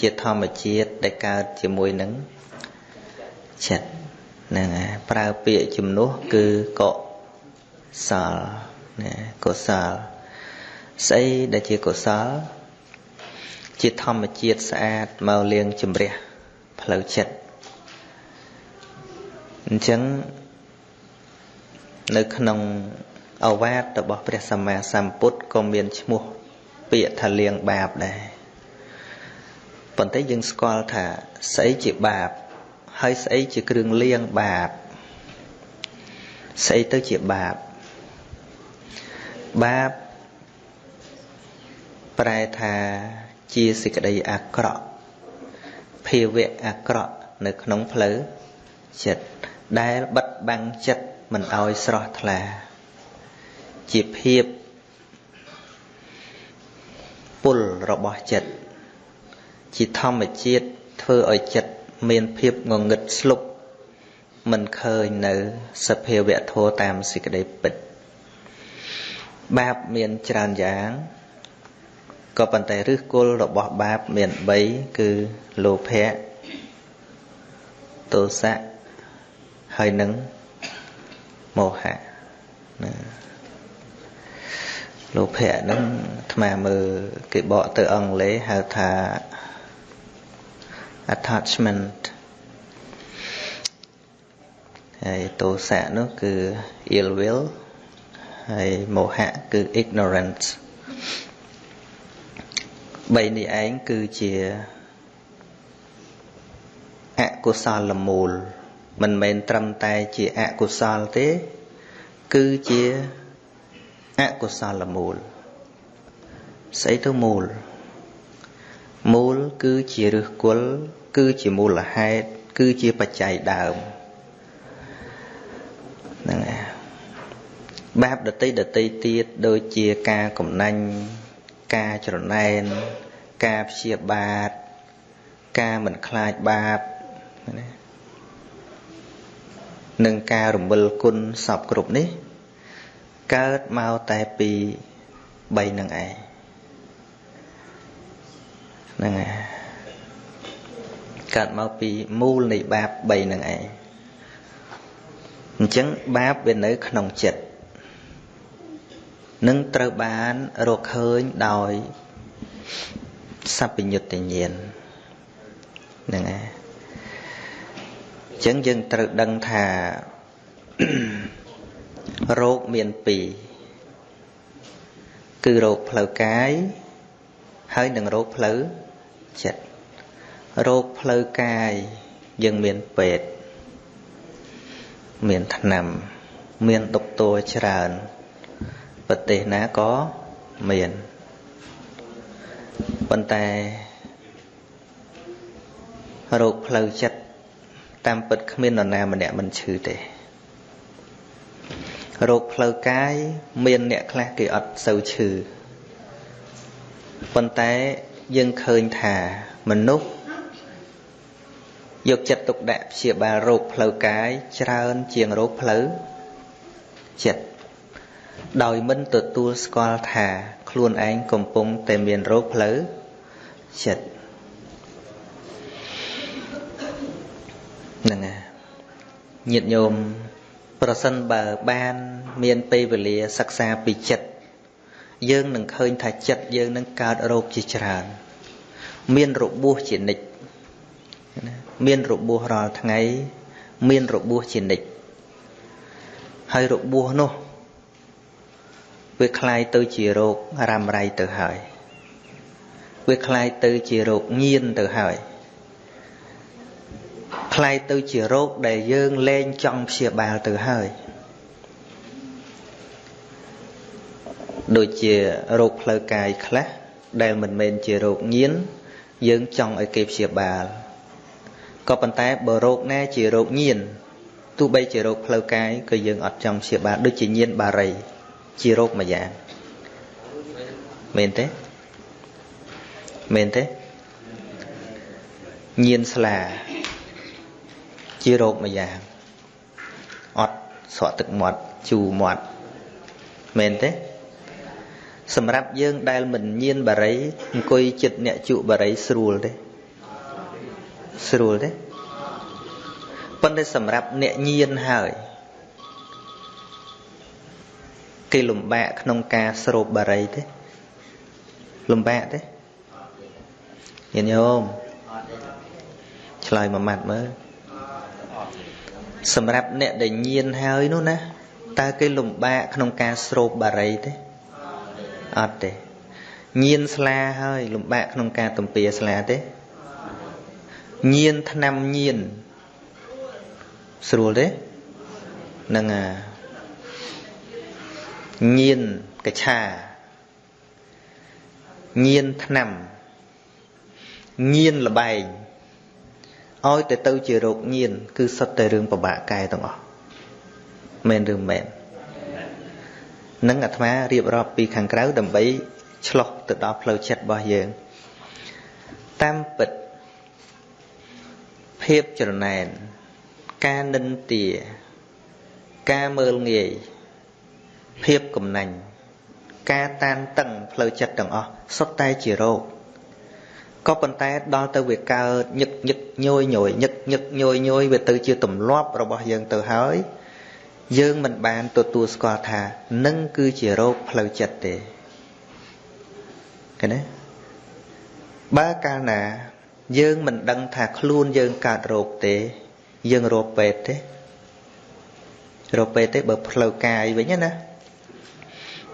ជាធម្មជាតិដែលកើតជាមួយនឹងចិត្តហ្នឹងហើយប្រើពាក្យជំនួសគឺកុសលណាកុសលស្អីដែលជាកុសល ជាធម្មជាតិស្អាតមកលាងជំរះផ្លូវចិត្តអញ្ចឹងនៅក្នុងអវាទរបស់ព្រះសម្មាសម្ពុទ្ធក៏មានឈ្មោះពាក្យថាលាងបាបដែរ ប៉ុន្តែយើងស្គាល់ថាស្អីជាបាប ហើយស្អីជាគ្រឿងលាងបាបស្អីទៅជាបាបបាបប្រែថាជាសេចក្តីអាក្រក់ភាវៈអាក្រក់នៅក្នុងផ្លូវចិត្តដែលបិទបាំងចិត្តមិនឲ្យស្រស់ថ្លា ជាភាពពុលរបស់ចិត្ត ជាធម្មជាតិធ្វើឲ្យចិត្តមានភាពងងឹតស្លុបមិនឃើញនៅសភាវៈធម៌តាមសេចក្តីពិត បាបមានច្រើនយ៉ាងក៏ប៉ុន្តែឫសគល់របស់បាបមាន3គឺលោភៈទោសៈហើយនឹងមោហៈណាលោភៈហ្នឹងអាត្មាមើលគេបកទៅអង់គ្លេសហៅថា attachment ហើយទោសៈនោះគឺ ill will ហើយមោហៈគឺ ignorance បីនេះឯងគឺជាអកុសលមូល មិនមែនត្រឹមតែជាអកុសលទេ គឺជាអកុសលមូលស្អីទៅមូលមូល គឺជាឫសគល់គឺជាមូលហេតុគឺជាបច្ច័យដើមហ្នឹងហើយបាបដតីដតីទៀតដូចជាការកំណាញ់ការច្រណែនការព្យាបាទការមិនខ្លាចបាបណានឹងការរំវិលគុណសពគ្រប់នេះ កើតមកតែពី3នឹងឯងហ្នឹងហើយ កើតមកពីមូលនៃបាប3នឹងឯងអញ្ចឹងបាបវានៅក្នុងចិត្តនឹងត្រូវបានរកឃើញដោយសัพពញុត្តញ្ញាណហ្នឹងហើយអញ្ចឹងយើងត្រូវដឹងថារោគមានពីរគឺរោគផ្លូវកាយហើយនឹងរោគផ្លូវចិត្ត រោគផ្លូវកាយយើងមានពេទ្យមានថ្នាំ មានដុកទ័រច្រើនប្រទេសណាក៏មានប៉ុន្តែរោគផ្លូវចិត្តតាមពិតគ្មាននរណាម្នាក់មិនឈឺទេរោគផ្លូវកាយមានអ្នកខ្លះគេអត់សូវឈឺប៉ុន្តែយើងឃើញថាមនុស្ស យកចិត្តទុកដាក់ព្យាបាលរោគផ្លូវកាយច្រើនជាងរោគផ្លូវចិត្តដោយមិនទទួលស្គាល់ថា ខ្លួនឯងកំពុងតែមានរោគផ្លូវចិត្តហ្នឹងហើយញាតិញោមប្រសិនបើបាន មានពេលវេលាសិក្សាពីចិត្តយើងនឹងឃើញថាចិត្តយើងនឹងកើតរោគជាច្រើន មានរបួសជានិច្ច មានរបួសរាល់ថ្ងៃ មានរបួសជានិច្ចហើយរបួសនោះវាคล้ายទៅជារោគរ៉ាំរ៉ៃទៅហើយវាคล้ายទៅជារោគញៀនទៅហើយคล้ายទៅជារោគដែលយើងលែងចង់ព្យាបាលទៅហើយដូចជារោគផ្លូវកាយខ្លះដែលមិនមែនជារោគញៀនយើងចង់ឲ្យគេព្យាបាល ក៏ប៉ុន្តែបើរោគណាជារោគញៀនទោះបីជារោគផ្លូវកាយក៏យើងអត់ចង់ព្យាបាលដូចជាញៀនបារី ជារោគមួយយ៉ាងមែនទេមែនទេញៀនស្លា ជារោគមួយយ៉ាងអត់ស្រក់ទឹកមាត់ជូរមាត់មែនទេសម្រាប់យើងដែលមិនញៀនបារីអង្គុយចិត្តអ្នកជក់បារីស្រួលទេ ស្រួលទេប៉ុន្តែសម្រាប់អ្នកញៀនហើយគេលំបាកក្នុងការស្រូបបារីទេលំបាកទេញាតិញោមឆ្លើយមួយម៉ាត់មើលសម្រាប់អ្នកដែលញៀនហើយនោះណាតើគេលំបាកក្នុងការស្រូបបារីទេអត់ទេញៀនស្លាហើយលំបាកក្នុងការទំពាស្លាទេ ញៀនឆ្នាំញៀនស្រួលទេនឹងអាញៀនកឆាញៀនឆ្នាំញៀនលបែងឲ្យតែទៅជារោគញៀនគឺសុទ្ធតែរឿងពិបាកកែទាំងអស់មែនឬមែននឹងអាត្មារៀបរាប់ពីខាងក្រៅដើម្បីឆ្លោះទៅដល់ផ្លូវចិត្តរបស់យើងតាមពិត ភាពច្រណែនការនិន្ទាការមើលងាយភាពកំណាញ់ការតានតឹងផ្លូវចិត្តទាំងអស់សុទ្ធតែជារោគក៏ប៉ុន្តែដល់ទៅវាកើតញឹកញឹកញយញយញឹកញឹកញយញយវាទៅជាទម្លាប់របស់យើងទៅហើយយើងមិនបានទទួលស្គាល់ថានឹងគឺជារោគផ្លូវចិត្តទេឃើញទេបើកាលណា យើងមិនដឹងថាខ្លួនយើងកើតរោគទេ យើងរកពេទ្យទេរកពេទ្យទេបើផ្លូវកាយវិញណា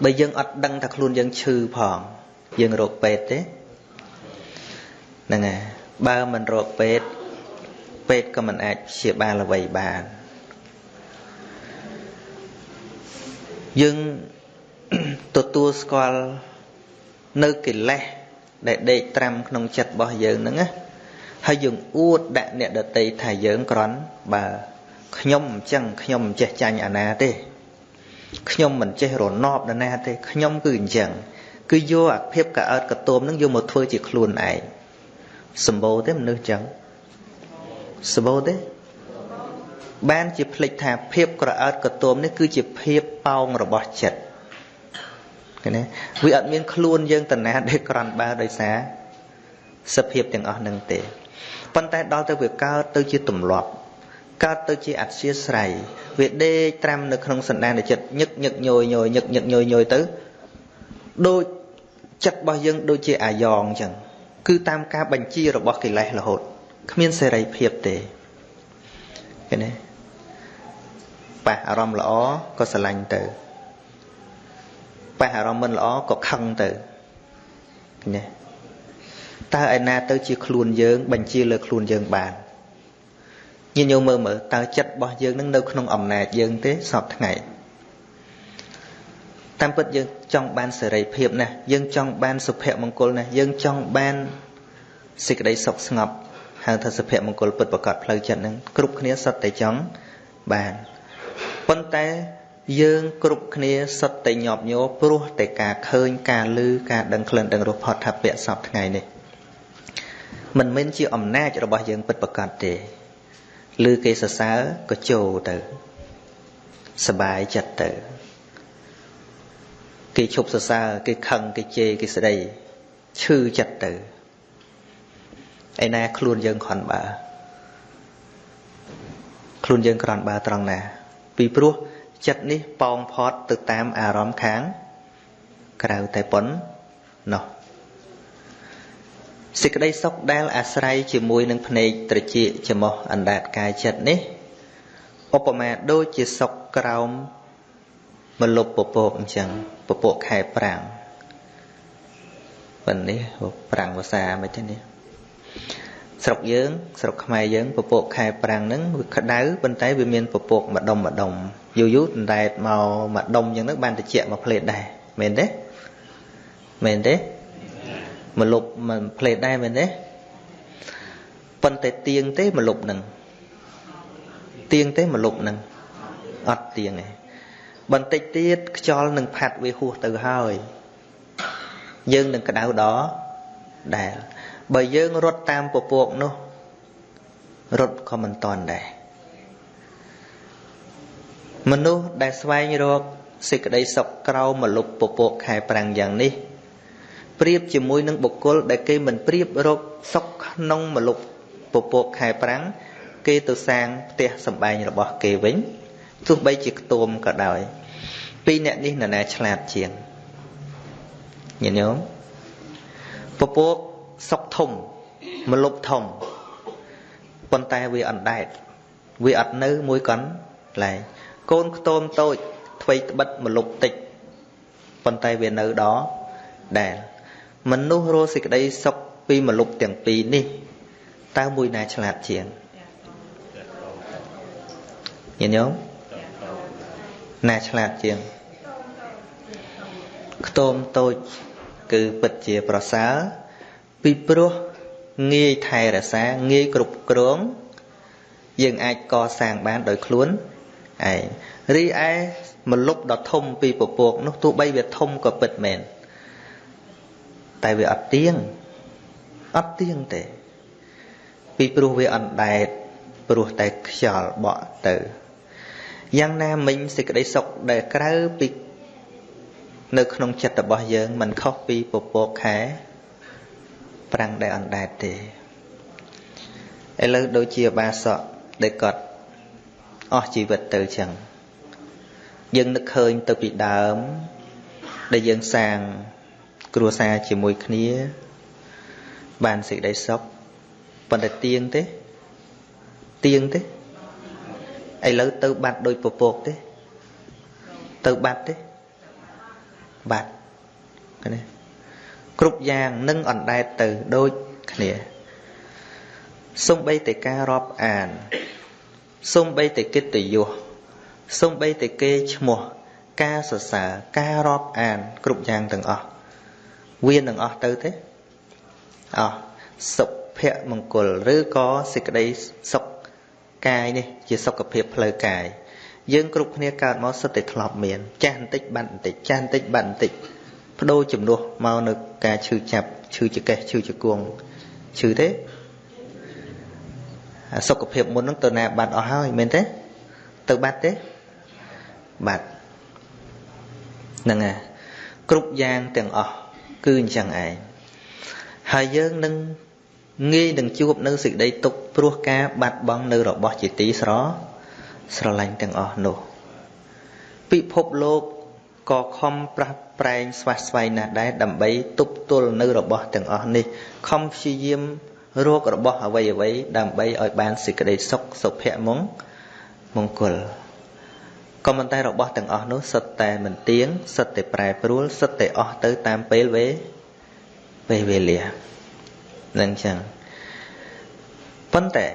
បើយើងអត់ដឹងថាខ្លួនយើងឈឺផងយើងរកពេទ្យទេហ្នឹងហើយបើមិនរកពេទ្យពេទ្យក៏មិនអាចព្យាបាលអ្វីបានយើងទទួលស្គាល់នៅកិលេសដែលដេកត្រាំក្នុងចិត្តរបស់យើងហ្នឹងណា ហើយយើងអួតដាក់អ្នកដតីថាយើងក្រន់បើខ្ញុំអញ្ចឹងខ្ញុំមិនចេះចាញ់អាណាទេខ្ញុំមិនចេះរណបនរណាទេខ្ញុំគឺអញ្ចឹងគឺយកអាភាពកអើតកតុមនឹងយកមកធ្វើជាខ្លួនឯងសម្បូរទេមនុស្សចឹងសម្បូរទេបានជាភ្លេចថាភាពក្រអើតកតុមនេះគឺជាភាពប៉ោងរបស់ចិត្តឃើញទេវាអត់មានខ្លួនយើងតណាដែលក្រន់បើដោយសារសភាពទាំងអស់នឹងទេ ប៉ុន្តែដល់ទៅវាកើតទៅជាទម្លាប់កើតទៅជាអធ្យាស្រ័យវាដេកត្រាំនៅក្នុងសន្តានចិត្តញឹកញឹកញយញយញឹកញឹកញយញយទៅដូចចិត្តរបស់យើងដូចជាអាយ៉ងអញ្ចឹងគឺតាមការបញ្ជារបស់កិលេសរហូតគ្មានសេរីភាពទេឃើញទេប៉ះអារម្មណ៍ល្អក៏ស្រឡាញ់ទៅប៉ះអារម្មណ៍មិនល្អក៏ខឹងទៅឃើញទេ តើឯណាទៅជាខ្លួនយើង បញ្ជាលើខ្លួនយើងបានញាតិញោមមើលមើលតើចិត្តរបស់យើងនឹងនៅក្នុងអំណាចយើងទេសពថ្ងៃតាមពិតយើងចង់បានសេរីភាពណាស់យើងចង់បានសុភមង្គលណាស់យើងចង់បានសេចក្តីសុខស្ងប់ហៅថាសុភមង្គលពិតប្រកបផ្លូវចិត្តនឹងគ្រប់គ្នាសុទ្ធតែចង់បានប៉ុន្តែយើងគ្រប់គ្នាសុទ្ធតែញាប់ញ័រព្រោះតែការឃើញការឮការដឹងក្លិនដឹងរសផតថាពៈសពថ្ងៃនេះ មិនមែនជាអំណាចរបស់យើងពិតប្រាកដទេឬគេសរសើរក៏ចូលទៅសបាយចិត្តទៅគេឈប់សរសើរគេខឹងគេជេរគេស្ដីឈឺចិត្តទៅឯណាខ្លួនយើងខន់បើខ្លួនយើងក្រន់បើត្រង់ណា ពីព្រោះចិត្តនេះប៉ោងផត់ទៅតាមអារម្មណ៍ខាង ក្រៅតែប៉ុណ្ណោះ សេចក្តីសុខដែលអាស្រ័យជាមួយនឹងភ្នែកត្រចៀកច្រមុះអណ្ដាតកាយចិត្តនេះឧបមាដូចជាសុខក្រោមមលុបពពកអញ្ចឹងពពកខែប្រាំងប៉ុណ្នេះប្រាំងវសាមិនទេនេះស្រុកយើង ស្រុកខ្មែរយើងពពកខែប្រាំងហ្នឹងវាក្តៅប៉ុន្តែវាមានពពកម្ដុំម្ដុំយូរយូរដណ្ដែតមកម្ដុំអញ្ចឹងទៅបានតិចមកផ្លេតដែរមែនទេមែនទេ មកលុបមិនផ្លេតដែរមែនទេប៉ុន្តែទៀងទេមកលុបនឹងទៀងទេមកលុបនឹងអត់ទៀងទេបន្តិចទៀតខ្យល់នឹងផាត់វាហួសទៅហើយ យើងនឹងក្តៅដល់ដែលបើយើងរត់តាមពពកនោះរត់ក៏មិនតន់ដែរមនុស្សដែលស្វែងរកសេចក្តីសុខក្រៅមលុបពពកខែប្រាំងយ៉ាងនេះ ប្រៀបជាមួយនឹងបុគ្គលដែលគេមិនប្រៀបរកសុខក្នុងមលុបពពកខែប្រាំងគេទៅសាងផ្ទះសម្បែងរបស់គេវិញទោះបីជាខ្ទមក៏ដោយពីរអ្នកនេះនរណាឆ្លាតជាងញាតិញោមពពកសុកធំមលុបធំប៉ុន្តែវាអណ្ដែតវាអត់នៅមួយកន្លែងកូនខ្ទមតូចថ្វីត្បិតមលុបតិចប៉ុន្តែវានៅដល់ដែល មនុស្សរស់សេចក្តីសុខពីមលុបទាំងពីរនេះតើមួយណាឆ្លាតជាងញាតិញោមណាឆ្លាតជាងខ្ទមតូចគឺពិតជាប្រសើរពីព្រោះងាយថែរក្សាងាយគ្រប់គ្រង យើងអាចកសាងបានដោយខ្លួនឯងរីឯមលុបដ៏ធំពីពពកនោះទោះបីវាធំក៏ពិតមែន តែវាអត់ទៀងអត់ទៀងទេ ពីព្រោះវាអណ្ដែតព្រោះតែខ្យល់បក់ទៅយ៉ាងណាមិញសេចក្តីសុខដែលក្រៅពីនៅក្នុងចិត្តរបស់យើងមិនខុសពីពពកខែប្រាំងដែលអណ្ដែតទេឥឡូវដូចជាបាសកដែលគាត់អស់ជីវិតទៅចឹងយើងនឹកឃើញទៅពីដើម ដែលយើងសាង គ្រួសារជាមួយគ្នា បានសេចក្តីសុខប៉ុន្តែទៀងទេទៀងទេឥឡូវទៅបាត់ដោយពពកទេ ទៅបាត់ទេបាត់ឃើញទេគ្រប់យ៉ាងនឹងអណ្ដែតទៅដូចគ្នាសំបីតែការរាប់អានសំបីតែកិត្តិយសសំបីតែគេឈ្មោះ ការសរសើរការរាប់អាន គ្រប់យ៉ាងទាំងអស់ វានឹងអស់ទៅទេអស់សុភមង្គលឬក៏សេចក្តីសុខកាយនេះជាសុខភាពផ្លូវកាយយើងគ្រប់គ្នាកើតមកសុទ្ធតែធ្លាប់មាន ចាស់បន្តិចបាត់បន្តិចចាស់បន្តិចបាត់បន្តិចបដូរចំនួនមកនៅការឈឺចាប់ឈឺចកេះឈឺចគង់ឈឺទេសុខភាពមុនហ្នឹងទៅណាបាត់អស់ហើយមែនទេទៅបាត់ទេបាត់ហ្នឹងហើយគ្រប់យ៉ាងទាំងអស់ គឺអញ្ចឹងឯងហើយយើងនឹងងាយនឹងជួបនៅសេចក្តីទុក្ខព្រោះការបាត់បង់នៅរបស់ជាទីស្រស្រឡាញ់ទាំងអស់នោះពិភពលោកក៏ខំប្រះប្រែងស្វះស្វែងណាស់ដែរដើម្បីទប់ទល់នៅរបស់ទាំងអស់នេះខំព្យាយាមរករបស់អ្វីអ្វីដើម្បីឲ្យបានសេចក្តីសុខសុភមង្គមង្គល ក៏ប៉ុន្តែរបស់ទាំងអស់នោះសុទ្ធតែមិនទៀងសុទ្ធតែប្រែប្រួលសុទ្ធតែអស់ទៅតាមពេលវេពេលវេលានឹងចឹងប៉ុន្តែ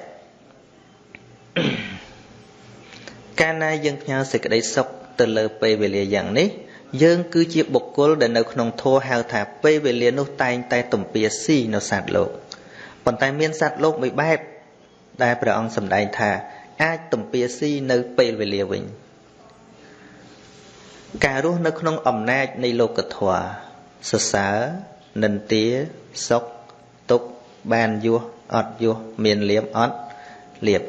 កាលណាយើងផ្ញើសេចក្តីសុខទៅលើពេលវេលាយ៉ាងនេះយើងគឺជាបុគ្គលដែលនៅក្នុងធម៌ហៅថាពេលវេលានោះតែងតែទំពាស៊ីនៅសត្វលោកប៉ុន្តែមានសត្វលោកមួយបែបដែលព្រះអង្គសម្ដែងថា អាចទំពាស៊ីនៅពេលវេលាវិញ ការរស់នៅក្នុងអំណាចនៃលោកធម៌សរសើរនិន្ទាសុខទុក្ខបានយោះអត់យោះមានលៀបអត់លៀប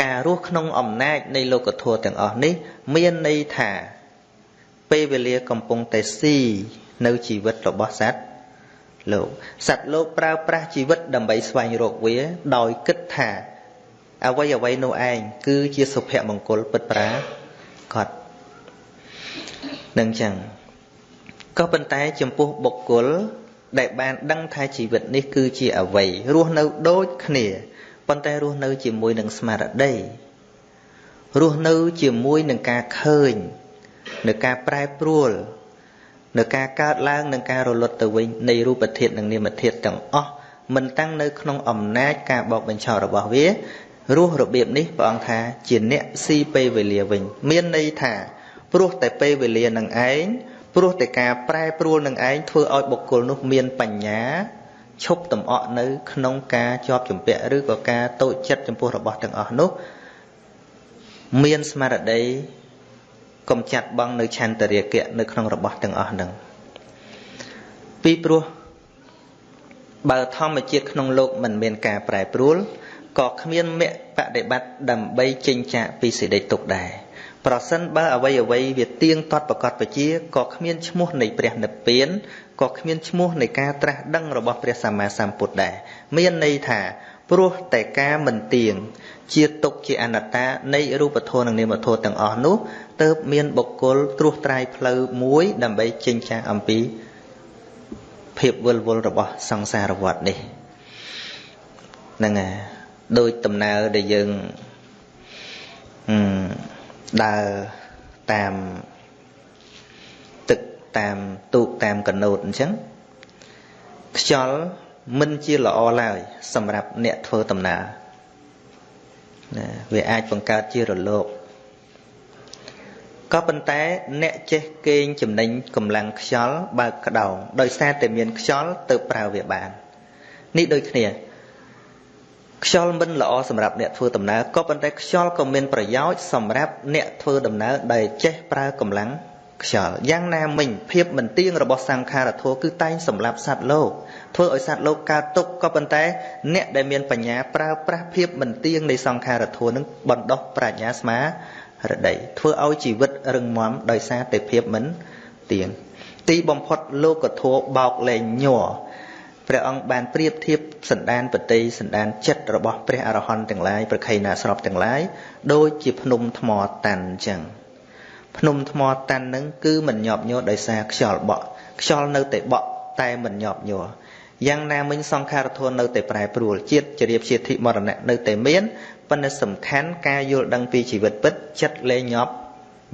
ការរស់ក្នុងអំណាចនៃលោកធម៌ទាំងអស់នេះមានន័យថាពេលវេលាកំពុងតែស៊ីនៅជីវិតរបស់សត្វលោកសត្វលោកប្រើប្រាស់ជីវិតដើម្បីស្វែងរកវា ដោយគិតថាអ្វីអ្វីនោះឯងគឺជាសុភមង្គលពិតប្រាកដ នឹងចឹងក៏ប៉ុន្តែចំពោះបុគ្គលដែលបានដឹងថាជីវិតនេះគឺជាអ្វីរស់នៅដូចគ្នាប៉ុន្តែរស់នៅជាមួយនឹងស្មារតីរស់នៅជាមួយនឹងការឃើញនៅការប្រែប្រួលនៅការកើតឡើងនិងការរលត់ទៅវិញនៃរូបធាតុនិងនាមធាតុទាំងអស់មិនតាំងនៅក្នុងអំណាចការបោកបញ្ឆោតរបស់វារស់របៀបនេះព្រះអង្គថាជាអ្នកស៊ីពេលវេលាវិញ មានន័យថា ព្រោះតែពេលវេលានឹងឯងព្រោះតែការប្រែប្រួលនឹងឯងធ្វើឲ្យបុគ្គលនោះមានបញ្ញាឈប់តំអក់នៅ ក្នុងការជាប់ជំពាក់ឬក៏ការតូចចិត្តចំពោះរបស់ទាំងអស់នោះមានស្មារតីកុំចាត់បងនៅឆន្ទរាគៈនៅក្នុងរបស់ទាំងអស់ហ្នឹងពីព្រោះបើធម្មជាតិក្នុងលោកមិនមានការប្រែប្រួលក៏គ្មានមគ្គបដិបត្តិដើម្បីចេញចាកពីសេចក្តីទុក្ខដែរ ប្រសិនបើអ្វីអ្វីវាទៀងទាត់ប្រកបពជាក៏គ្មានឈ្មោះនៃព្រះនិព្វានក៏គ្មានឈ្មោះនៃការត្រាស់ដឹងរបស់ព្រះសម្មាសម្ពុទ្ធដែរមានន័យថាព្រោះតែការមិនទៀងជាទុកជាអនត្តានៃរូបធម៌និងនាមធម៌ទាំងអស់នោះទើបមានបុគ្គលត្រួសត្រាយផ្លូវមួយដើម្បីចេញចាកអំពីភាពវិលវល់របស់សង្សារវដ្តនេះហ្នឹងហើយដោយដំណើរដែលយើង ដើរតាមទឹកតាមទូកតាមកណូតអញ្ចឹងខ្យល់មិនជាល្អឡើយ សម្រាប់អ្នកធ្វើដំណើរណាវាអាចបង្កើតជារលកក៏ប៉ុន្តែអ្នកចេះកេងចំណេញកម្លាំងខ្យល់បើកក្តោងដោយសារតែមានខ្យល់ទៅប្រើវាបាន នេះដូចគ្នា ខ្យល់មិនល្អសម្រាប់អ្នកធ្វើដំណើរក៏ប៉ុន្តែខ្យល់ក៏មានប្រយោជន៍សម្រាប់អ្នកធ្វើដំណើរដែលចេះប្រើកម្លាំងខ្យល់យ៉ាងណាមិញភាពមិនទៀងរបស់សង្ខារធម៌គឺតែងសម្លាប់សត្វលោកធ្វើឲ្យសត្វលោកកើតទុក្ខក៏ប៉ុន្តែអ្នកដែលមានបញ្ញាប្រើប្រាស់ភាពមិនទៀងនៃសង្ខារធម៌នឹងបណ្ដោះប្រាជ្ញាស្មារតីធ្វើឲ្យជីវិតរឹងមាំដោយសារតែភាពមិនទៀងទីបំផុតលោកធម៌បោកលែងញ័រ ព្រះអង្គបានប្រៀបធៀបសន្តានបតីសន្តានចិត្តរបស់ព្រះអរហន្តទាំងឡាយប្រខៃណាស្របទាំងឡាយដូចជាភ្នំថ្មតាន់អញ្ចឹងភ្នំថ្មតាន់នឹងគឺមិនញាប់ញ័រដោយសារខ្យល់បក់ខ្យល់នៅតែបក់តែមិនញាប់ញ័រយ៉ាងណាមិញសង្ខារធននៅតែប្រែប្រួលជាតិចរិយាជាធិមរណៈនៅតែមានប៉ុន្តែសំខាន់ការយល់ដឹងពីជីវិតពិតចិត្តលែងញាប់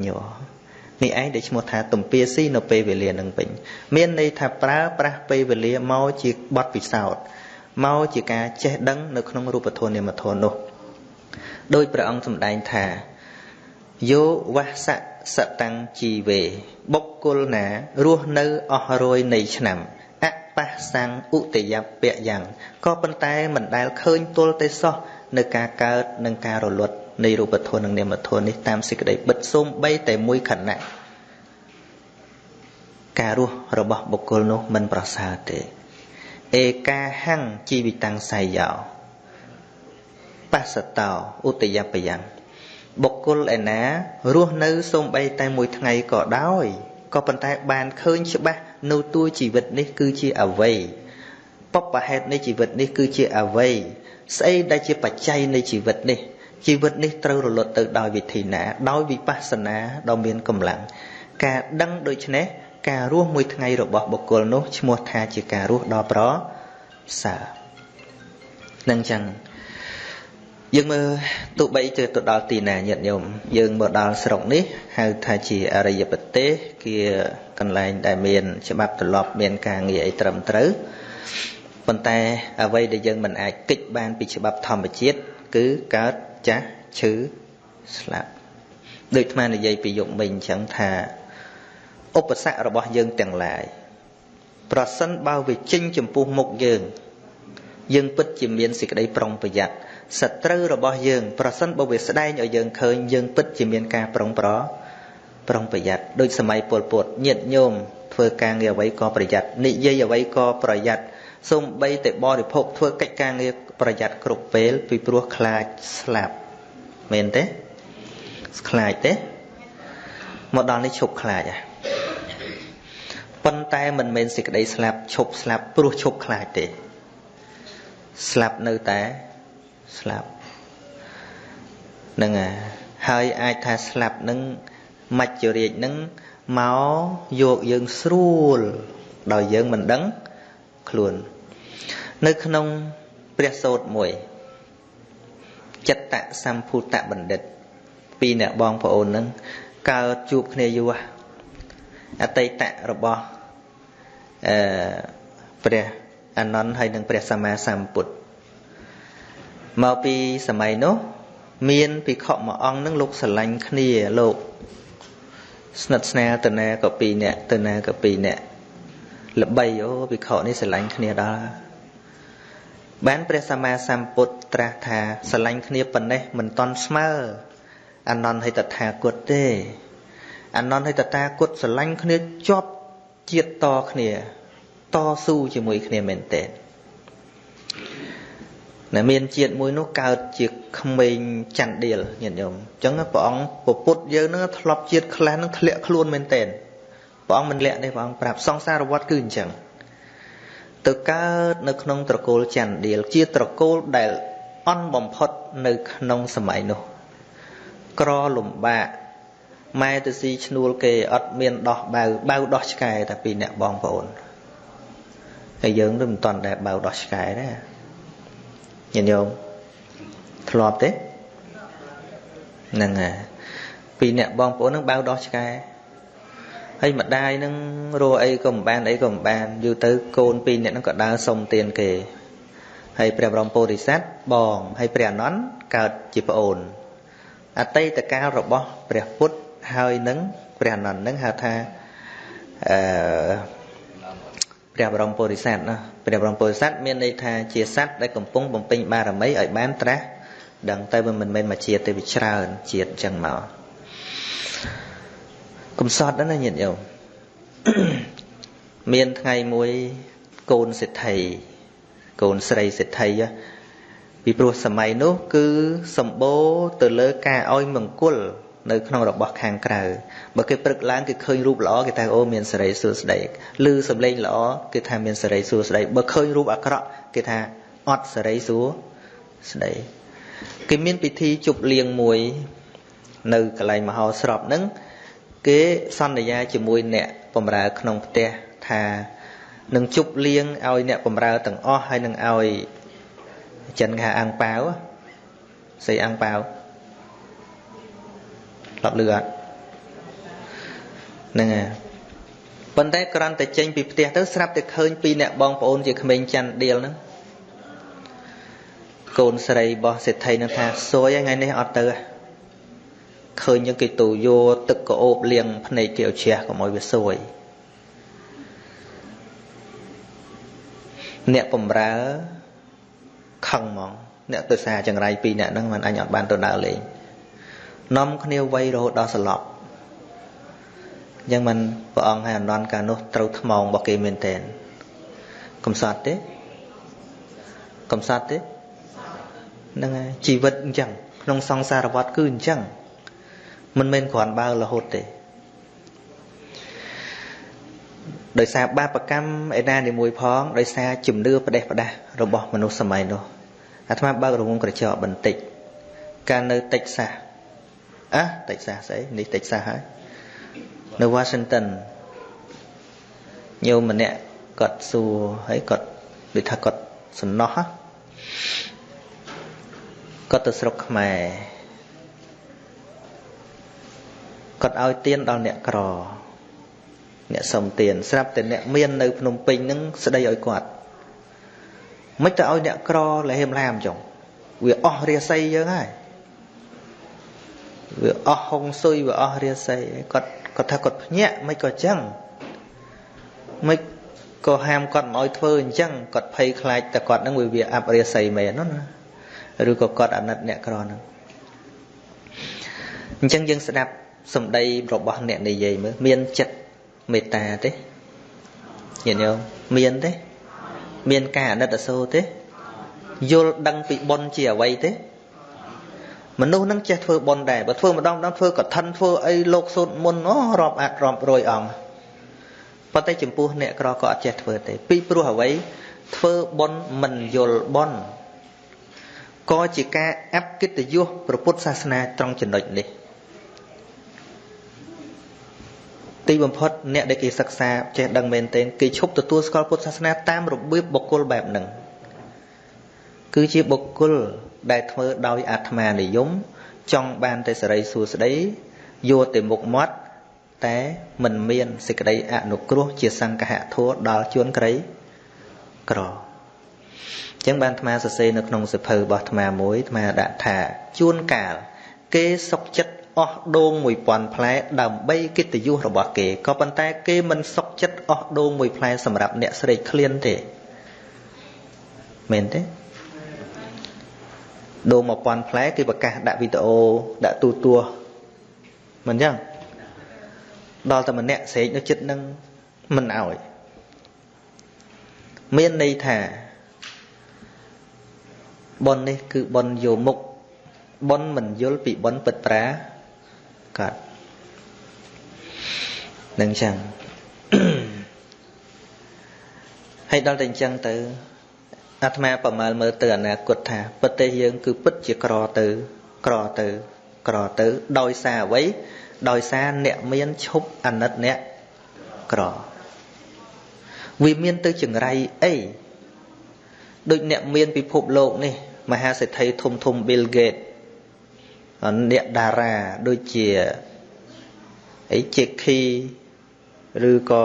ញ័រ នេះឯងដែលឈ្មោះថាទំពាស៊ីនៅពេលវេលានឹងវិញមានន័យថាប្រើប្រាស់ពេលវេលាមកជាបទពិសោធន៍មកជាការចេះដឹងនៅក្នុងរូបធម៌នាមធម៌នោះដោយព្រះអង្គសម្ដែងថាយោវសៈសតាំងជីវេបុគ្គលណារស់នៅអស់រយនៃឆ្នាំអបះសាំងឧតយពៈយ៉ាងក៏ប៉ុន្តែមិនដែលឃើញទល់ទេសោះនៅការកើតនិងការរលត់ នៃរូបធម៌និងនាមធម៌នេះតាមសេចក្តីបិទសូមបីតែមួយខណៈការរស់របស់បុគ្គលនោះមិនប្រសើរទេឯកាហੰជីវិតាំងសាយយោបសតោឧតយបយ៉ាងបុគ្គលឯណារស់នៅសូម្បីតែមួយថ្ងៃក៏ដោយក៏ប៉ុន្តែបានឃើញច្បាស់នៅតួជីវិតនេះគឺជាអវ័យបបហេតុនៃជីវិតនេះគឺជាអវ័យស្អីដែលជាបច្ច័យនៃជីវិតនេះ ជីវិតនេះត្រូវរលត់ទៅដោយវិធីណា ដោយវិបស្សនាដ៏មានកម្លាំងការដឹងដូច្នេះការរស់មួយថ្ងៃរបស់បុគ្គលនោះឈ្មោះថាជាការរស់ដ៏ប្រសើរនឹងចឹងយើងមើលទោះបីទៅទៅដល់ទីណាញាតិញោមយើងមកដល់ស្រុកនេះហៅថាជាអរិយប្រទេសជាកន្លែងដែលមាន ច្បាប់ទម្លាប់មានការងារអីត្រឹមត្រូវប៉ុន្តែអ្វីដែលយើងមិនអាចគិតបានពីច្បាប់ធម្មជាតិគឺកើត ចាស់ឈឺស្លាប់ដូចអានិយាយពីយកមិញអញ្ចឹងថាឧបសគ្គរបស់យើងទាំងឡាយប្រសិនបើវាចេញចំពោះមុខយើង យើងពិតជាមានសេចក្តីប្រុងប្រយ័ត្នសត្រូវរបស់យើងប្រសិនបើវាស្ដែងឲ្យយើងឃើញយើងពិតជាមានការប្រុងប្រប្រុងប្រយ័ត្នដូចសម័យពលពតញាតញោមធ្វើការងារអ្វីក៏ប្រយ័ត្ននិយាយអ្វីក៏ប្រយ័ត្នសូម្បីតែបរិភោគធ្វើកិច្ចការងារ ប្រយ័ត្នគ្រប់ពេលពីព្រោះខ្លាចស្លាប់មែនទេខ្លាចទេមកដល់នេះឈប់ខ្លាចហ่ะប៉ុន្តែមិនមែនសេចក្តីស្លាប់ឈប់ស្លាប់ព្រោះឈប់ខ្លាចទេ ស្លាប់នៅតែស្លាប់នឹងហើយអាចថាស្លាប់នឹងមច្ចរាជនឹងមកយកយើងស្រួលដោយយើងមិនដឹងខ្លួន នៅក្នុង ព្រះសូត្រមួយចិត្តសម្ភូតបណ្ឌិត ពីរអ្នកបងប្អូននឹងកើតជួបគ្នាយូរអតីតរបស់អឺព្រះអនន្តហើយនិងព្រះសម្មាសម្ពុទ្ធមកពីសម័យនោះមានភិក្ខុមួយអង្គនឹងលោកស្រឡាញ់គ្នាលោកស្និទ្ធស្នាលទៅណាក៏ពីរនាក់ទៅណាក៏ពីរនាក់ល្បីអូភិក្ខុនេះស្រឡាញ់គ្នាដល់ បានព្រះសម្មាសម្ពុទ្ធត្រាស់ថាស្រឡាញ់គ្នាប៉ុណ្ណេះមិនតន់ស្មើអនន្តហិតថាគតទេអនន្តហិតតាគតស្រឡាញ់គ្នាជាប់ជាតិតគ្នាតស៊ូជាមួយគ្នាមែនតើណាមានជាតិមួយនោះកើតជាក្មេងចន្ទដៀលញាតិញោមអញ្ចឹងព្រះអង្គពពុទ្ធយើងនឹងធ្លាប់ជាតិខ្លះនឹងធ្លាក់ខ្លួនមែនតើព្រះអង្គមិនលាក់ទេព្រះអង្គប្រាប់សង្សារវដ្តគឺអញ្ចឹង ទៅកើតនៅក្នុងត្រកូលចន្ទដៀលជាត្រកូលដែលអន់បំផុតនៅក្នុងសម័យនោះក្រលំបាកម៉ែទៅស៊ីឈ្នួលគេអត់មានដោះបៅបៅដោះឆ្កែតែពីរអ្នកបងប្អូនហើយយើងទៅមិនតន់តែបៅដោះឆ្កែដែរញាតិញោមធ្លាប់ទេហ្នឹងហើយពីរអ្នកបងប្អូននឹងបៅដោះឆ្កែ ហើយម្ដាយនឹងរស់អីក៏មិនបានអីក៏មិនបានយូរទៅកូនពីរអ្នកហ្នឹងក៏ដើរសុំទានគេហើយព្រះបរមពុរិស័ទបងហើយព្រះអនន្តកើតជាប្អូនអតីតកាលរបស់ព្រះពុទ្ធហើយនឹងព្រះអនន្តនឹងហៅថាអឺព្រះបរមពុរិស័ទណាព្រះបរមពុរិស័ទមានន័យថាជាសត្វដែលកំពុងបំពេញបារមីឲ្យបានត្រាស់ដឹងទៅវាមិនមែនមកជាតិទេវាច្រើនជាតិអញ្ចឹងមក កំសត់ណាញាតិញោមមានថ្ងៃមួយកូនសិទ្ធិកូនស្រីសិទ្ធិពីព្រោះសម័យនោះ គឺសម្បូរទៅលើការឲ្យមង្គលនៅក្នុងរបស់ខាងក្រៅបើគេព្រឹកឡើងគេឃើញរូបល្អគេថាអូមានសេរីសួស្តីឮសំឡេងល្អគេថាមានសេរីសួស្តីបើឃើញរូបអាក្រក់គេថាអត់សេរីសួស្តីគេមានពិធីជប់លៀងមួយ នៅកន្លែងមហោស្រពហ្នឹង គេសន្យាជាមួយអ្នកបម្រើក្នុងផ្ទះថានឹងជប់លៀងឲ្យអ្នកបម្រើទាំងអស់ហើយនឹងឲ្យចិនគេហៅអាំងប៉ាវស្អីអាំងប៉ាវឡប់លឺអត់ហ្នឹងហើយប៉ុន្តែគ្រាន់តែចេញពីផ្ទះទៅស្រាប់តែឃើញពីអ្នកបងប្អូនជាក្មេងច័ន្ទដៀលហ្នឹងកូនស្រីរបស់សេដ្ឋីនឹងថាសួយថ្ងៃនេះអត់ទៅ ឃើញយើងគេទូយកទឹកកោបលាងភ្នែកគេឲ្យជ្រះកុំឲ្យវាសួយអ្នកបំរើខឹងហ្មងអ្នកទៅសារចង្រៃពីរអ្នកហ្នឹងមិនអញអត់បានទៅដើរលេងនាំគ្នាវ័យរហូតដល់សន្លប់អញ្ចឹងមិនព្រះអង្គឲ្យអនន្តកាលនោះត្រូវថ្មងរបស់គេមែនតែនកំសត់ទេកំសត់ទេហ្នឹងហើយជីវិតអញ្ចឹងក្នុងសង្សារវដ្តគឺអញ្ចឹង មិនមែនគ្រាន់បើរហូតទេដោយសារបាបកម្មឯណានីមួយផងដោយសារជំនឿផ្ដេសផ្ដាស់របស់មនុស្សសម័យនោះអាត្មាបើករងក្រចកបន្តិចកាលនៅតិចសាសអះតិចសាសស្អីនេះតិចសាសហើយនៅ Washington ញោមម្នាក់គាត់សួរហើយគាត់ដូចថាគាត់សំណោះគាត់ទៅស្រុកខ្មែរ គាត់ឲ្យទៀនដល់អ្នកក្រ អ្នកសុំទានស្រាប់តែអ្នកមាននៅភ្នំពេញនឹងស្ដីឲ្យគាត់មិនទៅឲ្យអ្នកក្រលហេមឡាមចុងវាអស់រាសីយើងហើយវាអស់ហុងស៊ុយវាអស់រាសីគាត់គាត់ថាគាត់ភ្ញាក់មិនក៏ចឹងមិនក៏ហាមគាត់មិនឲ្យធ្វើអញ្ចឹងគាត់ភ័យខ្លាចតែគាត់នឹងវាវាអាប់រាសីមែនណាឬក៏គាត់អាណិតអ្នកក្រហ្នឹងអញ្ចឹងយើងស្ដាប់ សម្ដីរបស់អ្នកនិយាយមើលមានចិត្តមេត្តាទេញាតិញោមមានទេ មានការអាណិតអាសូរទេយល់ដឹងពីបុណ្យជាអ្វីទេមនុស្សនឹងចេះធ្វើបុណ្យដែរបើធ្វើម្ដងម្ដងធ្វើកឋិនធ្វើអីលោកសូត្រមុនអូរាប់អាចរាប់រយអង្គប៉ុន្តែចំពោះអ្នកក្រក៏អត់ចេះធ្វើទេពីព្រោះអ្វីធ្វើបុណ្យមិនយល់បុណ្យក៏ជាការអបកិត្តិយសព្រះពុទ្ធសាសនាត្រង់ចំណុចនេះ ទីបំផុតអ្នកដែលគេសិក្សាចេះដឹងមែនទែនគេឈប់ទទួលស្គាល់ពុទ្ធសាសនាតាមរបៀបបុគ្គលបែបហ្នឹងគឺជាបុគ្គលដែលធ្វើដោយអាត្មានិយមចង់បានតែសេរីសួស្តីយកតែមុខមាត់តែមិនមានសេចក្តីអនុគ្រោះជាសង្កហធัวដល់ជួនក្រីក្រអញ្ចឹងបានអាត្មាសរសេរនៅក្នុងសិភៅរបស់អាត្មាមួយអាត្មាដាក់ថាជួនកាលគេសុកចិត្ត អស់ដូង1000ផ្លែដើម្បីកិត្តិយសរបស់គេក៏ប៉ុន្តែគេមិនសុខចិត្តអស់ដូងមួយផ្លែសម្រាប់អ្នកស្រេកឃ្លានទេមែនទេដូង1000ផ្លែគេប្រកាសដាក់វីដេអូដាក់ទូទួមិនអញ្ចឹងដល់តែម្នាក់ស្រេកនៅចិត្តនឹងមិនអោយមានន័យថាប៉ុននេះគឺប៉ុនយោមុខប៉ុនមិនយល់ពីប៉ុនពិតប្រា កើតនឹងចឹងហើយដល់តែអញ្ចឹងទៅអាត្មាប្រមាលមើលទៅអនាគតថាប្រទេសយើង គឺពិតជាក្រទៅ ក្រទៅ ក្រទៅ ដោយសារអ្វីដោយសារអ្នកមានឈប់អាណិតអ្នកក្រវាមានទៅចង្រៃអីដូចអ្នកមានពិភពលោកនេះមហាសេដ្ឋីធំធំ Bill Gates អ្នកតារាដូចជាអី Jackie ឬក៏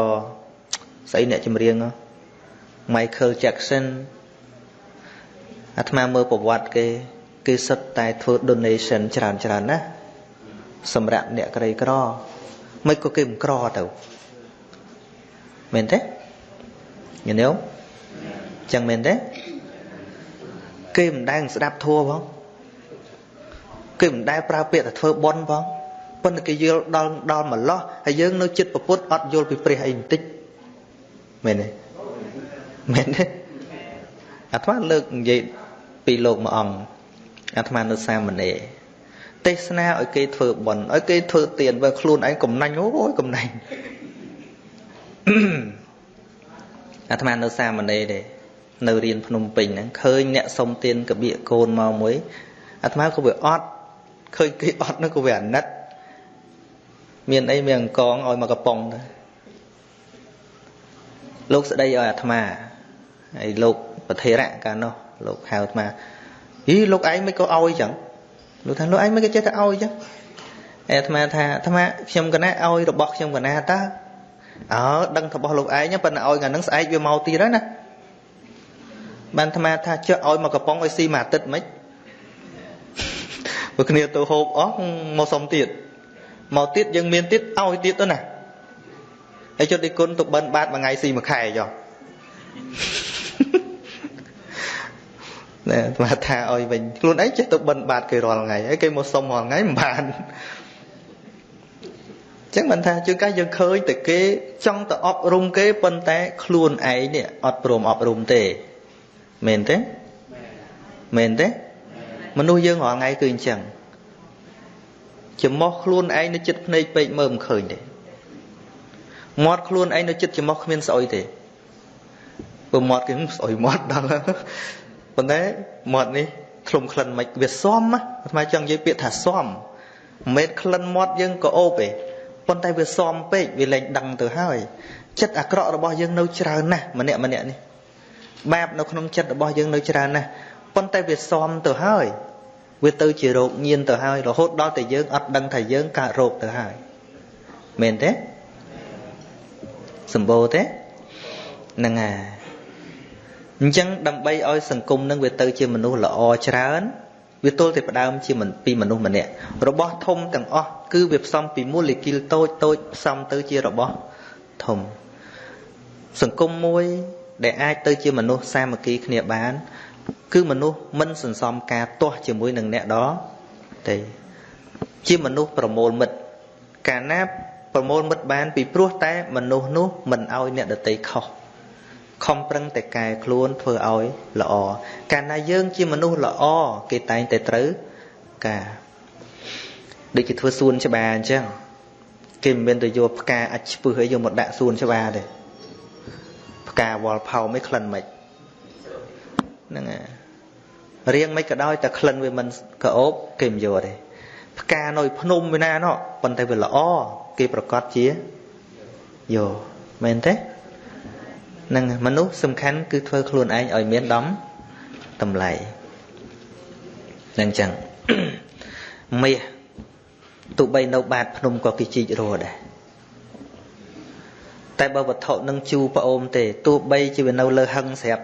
ស្អីអ្នកចម្រៀង Michael Jackson អាត្មាមើលប្រវត្តិគេគេសិតតែធ្វើ donation ច្រើនច្រើនណាសម្រាប់អ្នកក្រីក្រមិនក៏គេមិនក្រទៅមែនទេញញោមចឹងមែនទេគេមិនដែលស្ដាប់ធัวផង គេមិនដែលប្រើពាក្យថាធ្វើបន់ផងប៉ុន្តែគេយល់ដល់ដល់ម្លោះហើយយើងនៅចិត្តពុទ្ធអត់យល់ពីព្រះអីបន្តិចមែនទេមែនទេអាត្មាលើកនិយាយពីលោកមួយអង្គអាត្មានៅសាមណេរទេសនាឲ្យគេធ្វើបន់ឲ្យគេធ្វើទានបើខ្លួនឯងកំណាញ់អូយកំណាញ់អាត្មានៅសាមណេរទេនៅរៀនភ្នំពេញហ្នឹងឃើញអ្នកសុំទានកបៀកកូនមកមួយអាត្មាក៏វាអត់ ឃើញគេអត់នោះក៏វាអាណិតមានអីមានអង្គងឲ្យមកកំប៉ុងទៅលោកស្ដីឲ្យអាត្មាហើយលោកប្រធេរៈកាលនោះលោកហៅអាត្មាហីលោកឯងមិនក៏ឲ្យចឹងលោកថាលោកឯងមិនក៏ចេះតែឲ្យចឹងអាត្មាថាអាត្មាខ្ញុំកណាឲ្យរបស់ខ្ញុំកណាតើអើដឹងរបស់លោកឯងប៉ុន្តែឲ្យកាលហ្នឹងស្អែកវាមកទៀតហើយណាបានអាត្មាថាចុះឲ្យមកកំប៉ុងឲ្យស៊ីមួយអាទិត្យមិន ព្រោះគ្នាទៅហូបអស់មកសុំទៀតមកទៀតយើងមានទៀតឲ្យទៀតទៅណាហើយចុះទីគុណទៅបិណ្ឌបាតមួយថ្ងៃស៊ីមួយខែចុះណែអាត្មាថាឲ្យវិញខ្លួនឯងចេះទៅបិណ្ឌបាតគេរាល់ថ្ងៃហើយគេមកសុំរាល់ថ្ងៃមិនបានចឹងមិនថាជួនកាលយើងឃើញតែគេចង់ទៅអប់រំគេប៉ុន្តែខ្លួនឯងនេះអត់ព្រមអប់រំទេមែនទេមែនទេ មនុស្សយើងរាល់ថ្ងៃគឺអញ្ចឹងចំោះខ្លួនឯងនៅចិត្តភ្នែកពេកមើលមិនឃើញទេមាត់ខ្លួនឯងនៅចិត្តចំោះគ្មានស្អុយទេព្រោះមាត់គេស្អុយមាត់ដល់ប៉ុន្តែមាត់នេះខ្លុំក្លិនមិនវាសមណាអាត្មាចង់និយាយពាក្យថាសមមិនមែនក្លិនមាត់យើងក៏អូបទេប៉ុន្តែវាសមពេកវាលែងដឹងទៅហើយចិត្តអាក្រក់របស់យើងនៅច្រើនណាស់ម្នាក់ម្នាក់នេះបាបនៅក្នុងចិត្តរបស់យើងនៅច្រើនណាស់ ប៉ុន្តែវាសមទៅហើយវាទៅជារោគញៀនទៅហើយរហូតដល់តែយើងអត់ដឹងថាយើងកើតរោគទៅហើយមែនទេសម្បូរទេហ្នឹងហើយអញ្ចឹងដើម្បីឲ្យសង្គមនឹងវាទៅជាមនុស្សល្អច្រើនវាទល់តែផ្ដើមជាពីមនុស្សម្នាក់របស់ធំទាំងអស់គឺវាផ្សំពីម៉ូលេគុលតូចតូចផ្សំទៅជារបស់ធំសង្គមមួយដែលអាចទៅជាមនុស្សសាមគ្គីគ្នាបាន គឺមនុស្សមិនសន្សំការទាស់ជាមួយនឹងអ្នកដទេជាមនុស្សប្រមូលមិត្តកាលណាប្រមូលមិត្តបានពីព្រោះតែមនុស្សនោះមិនឲ្យអ្នកដតីខុសខំប្រឹងតែកែខ្លួនធ្វើឲ្យល្អកាលណាយើងជាមនុស្សល្អគេតែងតែត្រូវការដូចជាធ្វើសួនច្បារអញ្ចឹងគេមិនមែនទៅយកផ្កាអាចឆ្ពឹះឲ្យយកមកដាក់សួនច្បារទេផ្កាវល់ផោមឯក្លិនមិនហ្នឹងហើយ រៀងមិនក៏ដោយតែក្លិនវាមិនក្អូបគេមិនយកទេផ្កានៅភ្នំវាណាណោះប៉ុន្តែវាល្អគេប្រកាសជាយកមែនទេនឹងមនុស្សសំខាន់គឺធ្វើខ្លួនឯងឲ្យមានដំតម្លៃនឹងចឹងមាសទោះបីនៅបាតភ្នំក៏គេជីករស់ដែរតែបើវត្ថុនឹងជូរប្អូនទេទោះបីជាវានៅលើហឹងស្រាប់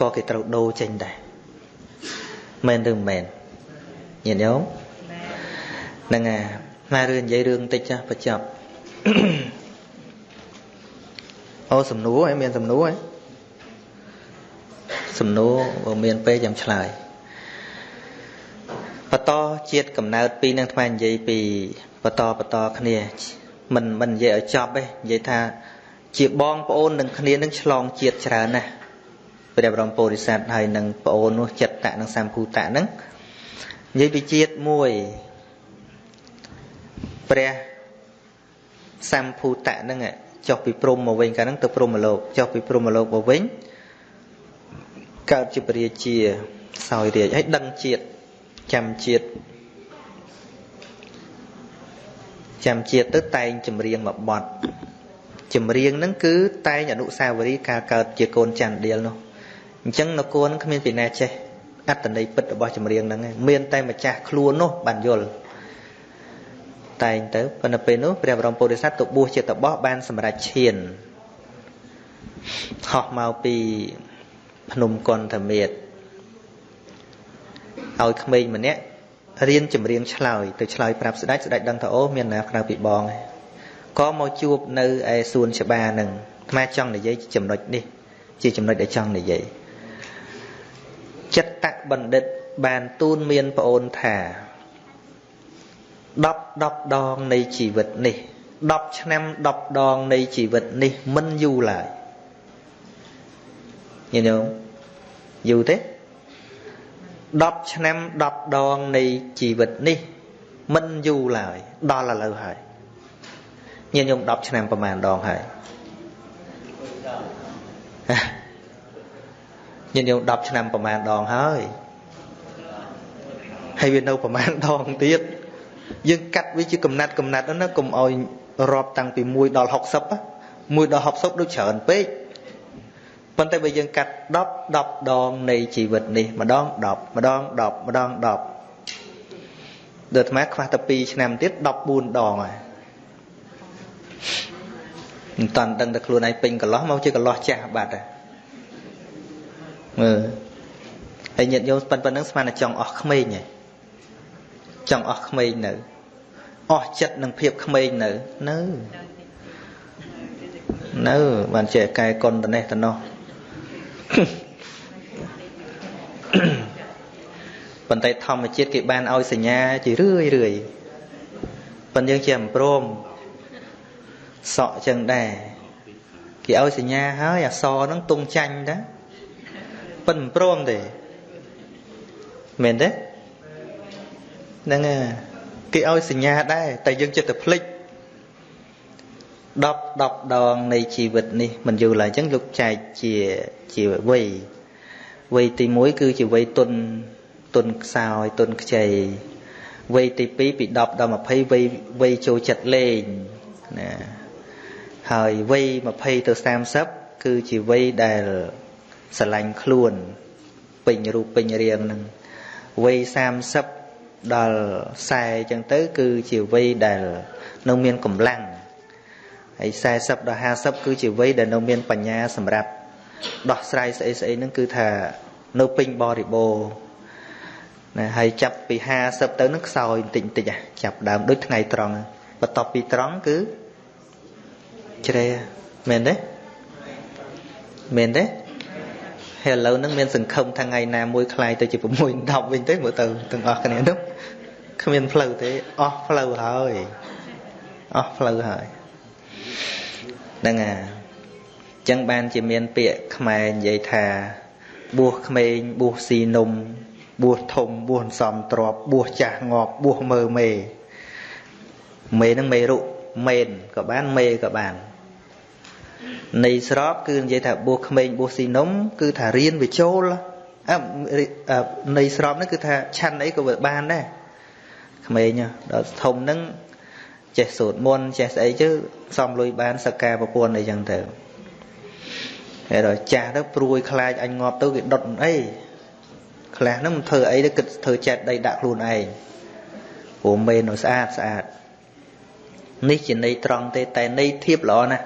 ក៏គេត្រូវដូរចេញដែរ មែនឬមិនមែនញាតិញោមហ្នឹងហើយណារឿងនិយាយរឿងតិចចាស់បញ្ចប់អូសំណួរឯងមានសំណួរឯងសំណួរបើមានពេលចាំឆ្លើយបន្តជាតិកំណើតពីរនឹងថ្មនិយាយពីបន្តបន្តគ្នាមិនមិននិយាយឲ្យចប់ទេនិយាយថា ជាបងប្អូននឹងគ្នានឹងឆ្លងជាតិច្រើនណាស់ ព្រះបរមពុរិស័ទហើយនឹងប្អូននោះចិត្តតៈនិងសម្ភូតៈហ្នឹងនិយាយពីជាតិមួយព្រះសម្ភូតៈហ្នឹងចុះពីព្រំមកវិញកាលហ្នឹងទៅព្រំលោកចុះពីព្រំលោកមកវិញកើតជាពរាជាសោយរាជហើយដឹងជាតិចាំជាតិចាំជាតិទៅតែងចម្រៀងមួយបទចម្រៀងហ្នឹងគឺតែងអនុសាវរីយ៍ការកើតជាកូនច័ន្ទដៀលនោះ អញ្ចឹងនគរនឹងគ្មានពីណាចេះអត្តន័យពិតរបស់ចម្រៀងហ្នឹងមានតែម្ចាស់ខ្លួននោះបានយល់តែងទៅប៉ុន្តែពេលនោះព្រះបរមពុរិស័ទទៅបួសជាតបោះបានសម្រេចឈានហោះមកពីភ្នំកុនធមេតឲ្យក្មេងម្នាក់រៀនចម្រៀងឆ្លើយទៅឆ្លើយប្រាប់ស្ដេចស្ដេចដឹងថាអូមានណាក្រៅពីបងក៏មកជួបនៅឯសួនច្បារនឹងអាត្មាចង់និយាយចំណុចនេះជាចំណុចដែលចង់និយាយ ចិត្តបណ្ឌិតបានទូនមានប្អូនថា10 10ដងនៃជីវិតនេះ10ឆ្នាំ10ដងនៃជីវិតនេះមិនយូរឡើយញញោមយូរទេ10ឆ្នាំ10ដងនៃជីវិតនេះមិនយូរឡើយដល់ឥឡូវហើយញាតិញោម10ឆ្នាំប្រហែលដងហើយ ញាតិញោម10ឆ្នាំប្រហែលដងហើយហើយវានៅប្រហែលដងទៀតយើងកាត់វាជាកំណាត់កំណាត់ហ្នឹងណាកុំឲ្យរាប់តាំងពី1ដល់60 1ដល់60ដូចច្រើនពេកប៉ុន្តែបើយើងកាត់10 10ដងនៃជីវិតនេះម្ដង10ម្ដង10ម្ដង10ដល់អាត្មាខ្វះតែ2ឆ្នាំទៀត14ដងហើយមិនតាន់ដឹងតែខ្លួនឯងពេញកន្លោះមកជាកន្លោះចាស់បាត់ហើយ មើលហើយញាតិញោមប៉ុណ្្នឹងស្មានតែចង់អស់ក្មេងហ៎ចង់អស់ក្មេងនៅអស់ចិត្តនឹងភាពក្មេងនៅនៅនៅបានចេះកែកុនត្នេះត្នោះប៉ុន្តែធម្មជាតិគេបានឲ្យសញ្ញាជារឿយរឿយប៉ុន្តែយើងជាមិនព្រមសក់ចឹងដែរគេឲ្យសញ្ញាហើយអសហ្នឹងទងចាញ់ដែរ ប៉ុន្តែមិនព្រមទេមែនទេហ្នឹងគេឲ្យសញ្ញាដែរតែយើងចិត្តតែភ្លេច10 10ដងនៃជីវិតនេះមិនយូរឡើយអញ្ចឹងលោកចែកជាជាវ័យវ័យទី1គឺជាវ័យទុនទុនខ្សោយទុនខ្ចីវ័យទី2ពី10ដល់20វ័យវ័យចូលចិត្តលេងណាហើយវ័យ20ទៅ30គឺជាវ័យដែល ស្រឡាញ់ខ្លួនពេញរូបពេញរាងនឹងវ័យ30ដល់40អញ្ចឹងទៅ គឺជាវ័យដែលនៅមានកម្លាំងហើយ40ដល់50គឺជាវ័យដែលនៅមានបញ្ញាសម្រាប់ដោះស្រាយស្អីស្អីហ្នឹងគឺថានៅពេញបរិបូរណាហើយចាប់ពី50ទៅនឹងខ្សោយបន្តិចបន្តិចចាប់ដើមដូចថ្ងៃត្រង់បន្ទាប់ពីត្រង់គឺជ្រែមែនទេមែនទេ ហើយឥឡូវហ្នឹងមានសង្ឃឹមថាថ្ងៃណាមួយខ្លាយទៅជា6 10វិញទេមើលទៅទាំងអស់គ្នានោះគ្មានផ្លូវទេអស់ផ្លូវហើយអស់ផ្លូវហើយហ្នឹងអាចឹងបានជាមានពាក្យខ្មែរនិយាយថាបួសក្មេងបួសស៊ីនំបួសធំបួសសំទ្របបួសចាស់ងប់បួសមើមេមេហ្នឹងមេរុមេនក៏បានមេក៏បាន នៃស្របគឺនិយាយថាបួសក្មេងបួសស៊ីនំគឺថារៀនវាចូលអនៃស្របហ្នឹងគឺថាឆាន់អីក៏វាបានដែរក្មេងដល់ធំហ្នឹងចេះសូត្រមន្តចេះស្អីទៅសំលុយបានសក្ការប្រពន្ធអីចឹងទៅហើយដល់ចាស់ទៅព្រួយខ្លាចអញងាប់ទៅគេដុតអីខ្លះហ្នឹងមិនធ្វើអីទៅគិតធ្វើចិត្តដីដាក់ខ្លួនឯងព្រោះមេននៅស្អាតស្អាតនេះជាន័យត្រង់ទេតែន័យធៀបល្អណាស់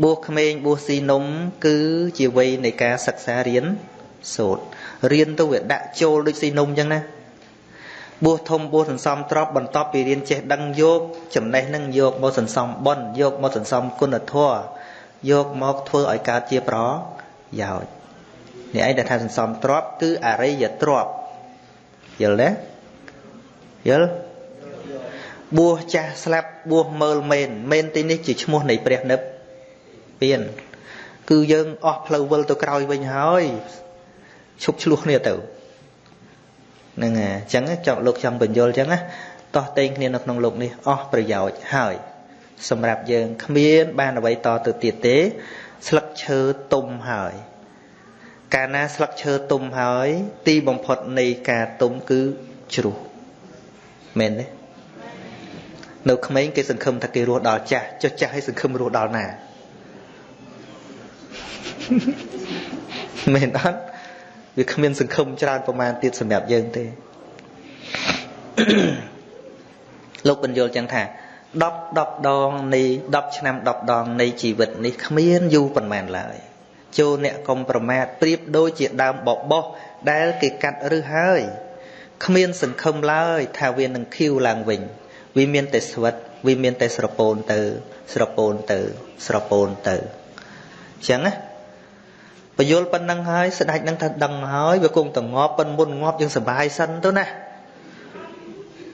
បួសក្មេងបួសស៊ីនំ គឺជាវ័យនៃការសិក្សារៀនសូត្ររៀនទៅវាដាក់ចូលដូចស៊ីនំអញ្ចឹងណាបួសធំបួសសន្សំទ្រព្យបន្ទាប់ពីរៀនចេះដឹងយកចំណេះនឹងយកមកសន្សំបុណ្យយកមកសន្សំគុណធម៌យកមកធ្វើឲ្យកើតជាប្រយោជន៍នេះឯងដែលថាសន្សំទ្រព្យគឺអរិយទ្រព្យយល់ទេយល់បួសចាស់ស្លាប់បួសមើលមែនមែនទីនេះជាឈ្មោះនៃព្រះនិព្វា នគឺយើងអស់ផ្លូវវិលទៅក្រោយវិញហើយឈប់ឆ្លោះគ្នាទៅហ្នឹងហើយអញ្ចឹងចង់លោកចង់បញ្យល់អញ្ចឹងណាតោះតែងគ្នានៅក្នុងលោកនេះអស់ប្រយោជន៍ហើយ សម្រាប់យើងគ្មាន បានអ្វីតទៅទៀតទេ ស្លឹកឈើទុំហើយ កាលណាស្លឹកឈើទុំហើយ ទីបំផុតនៃការទុំគឺជ្រុះមែនទេនៅក្មេងគេសង្ឃឹមថាគេរស់ដល់ចាស់ចុះចាស់ឲ្យសង្ឃឹមរស់ដល់ណា មែនអត់វាគ្មានសង្ឃឹមច្រើនប្រមាណទៀតសម្រាប់យើងទេលោកបញ្យល់ចឹងថា10 10ដងនៃ10ឆ្នាំ10ដងនៃជីវិតនេះគ្មានយូរប៉ុន្មានឡើយចូលអ្នកកុំប្រមាថប្រៀបដូចជាដើមបបោះដែលគេកាត់រឹសហើយគ្មានសង្ឃឹមឡើយថាវានឹងខៀវឡើងវិញវាមានតែស្វិតវាមានតែស្រពោនទៅ ស្រពោនទៅ ស្រពោនទៅអញ្ចឹងណា បយលប៉ុណ្ណឹងហើយស្ដេចនឹងថាដឹងហើយវាគង់តែងាប់ប៉ុនមុនងាប់យើងសុបាយសិនទៅណា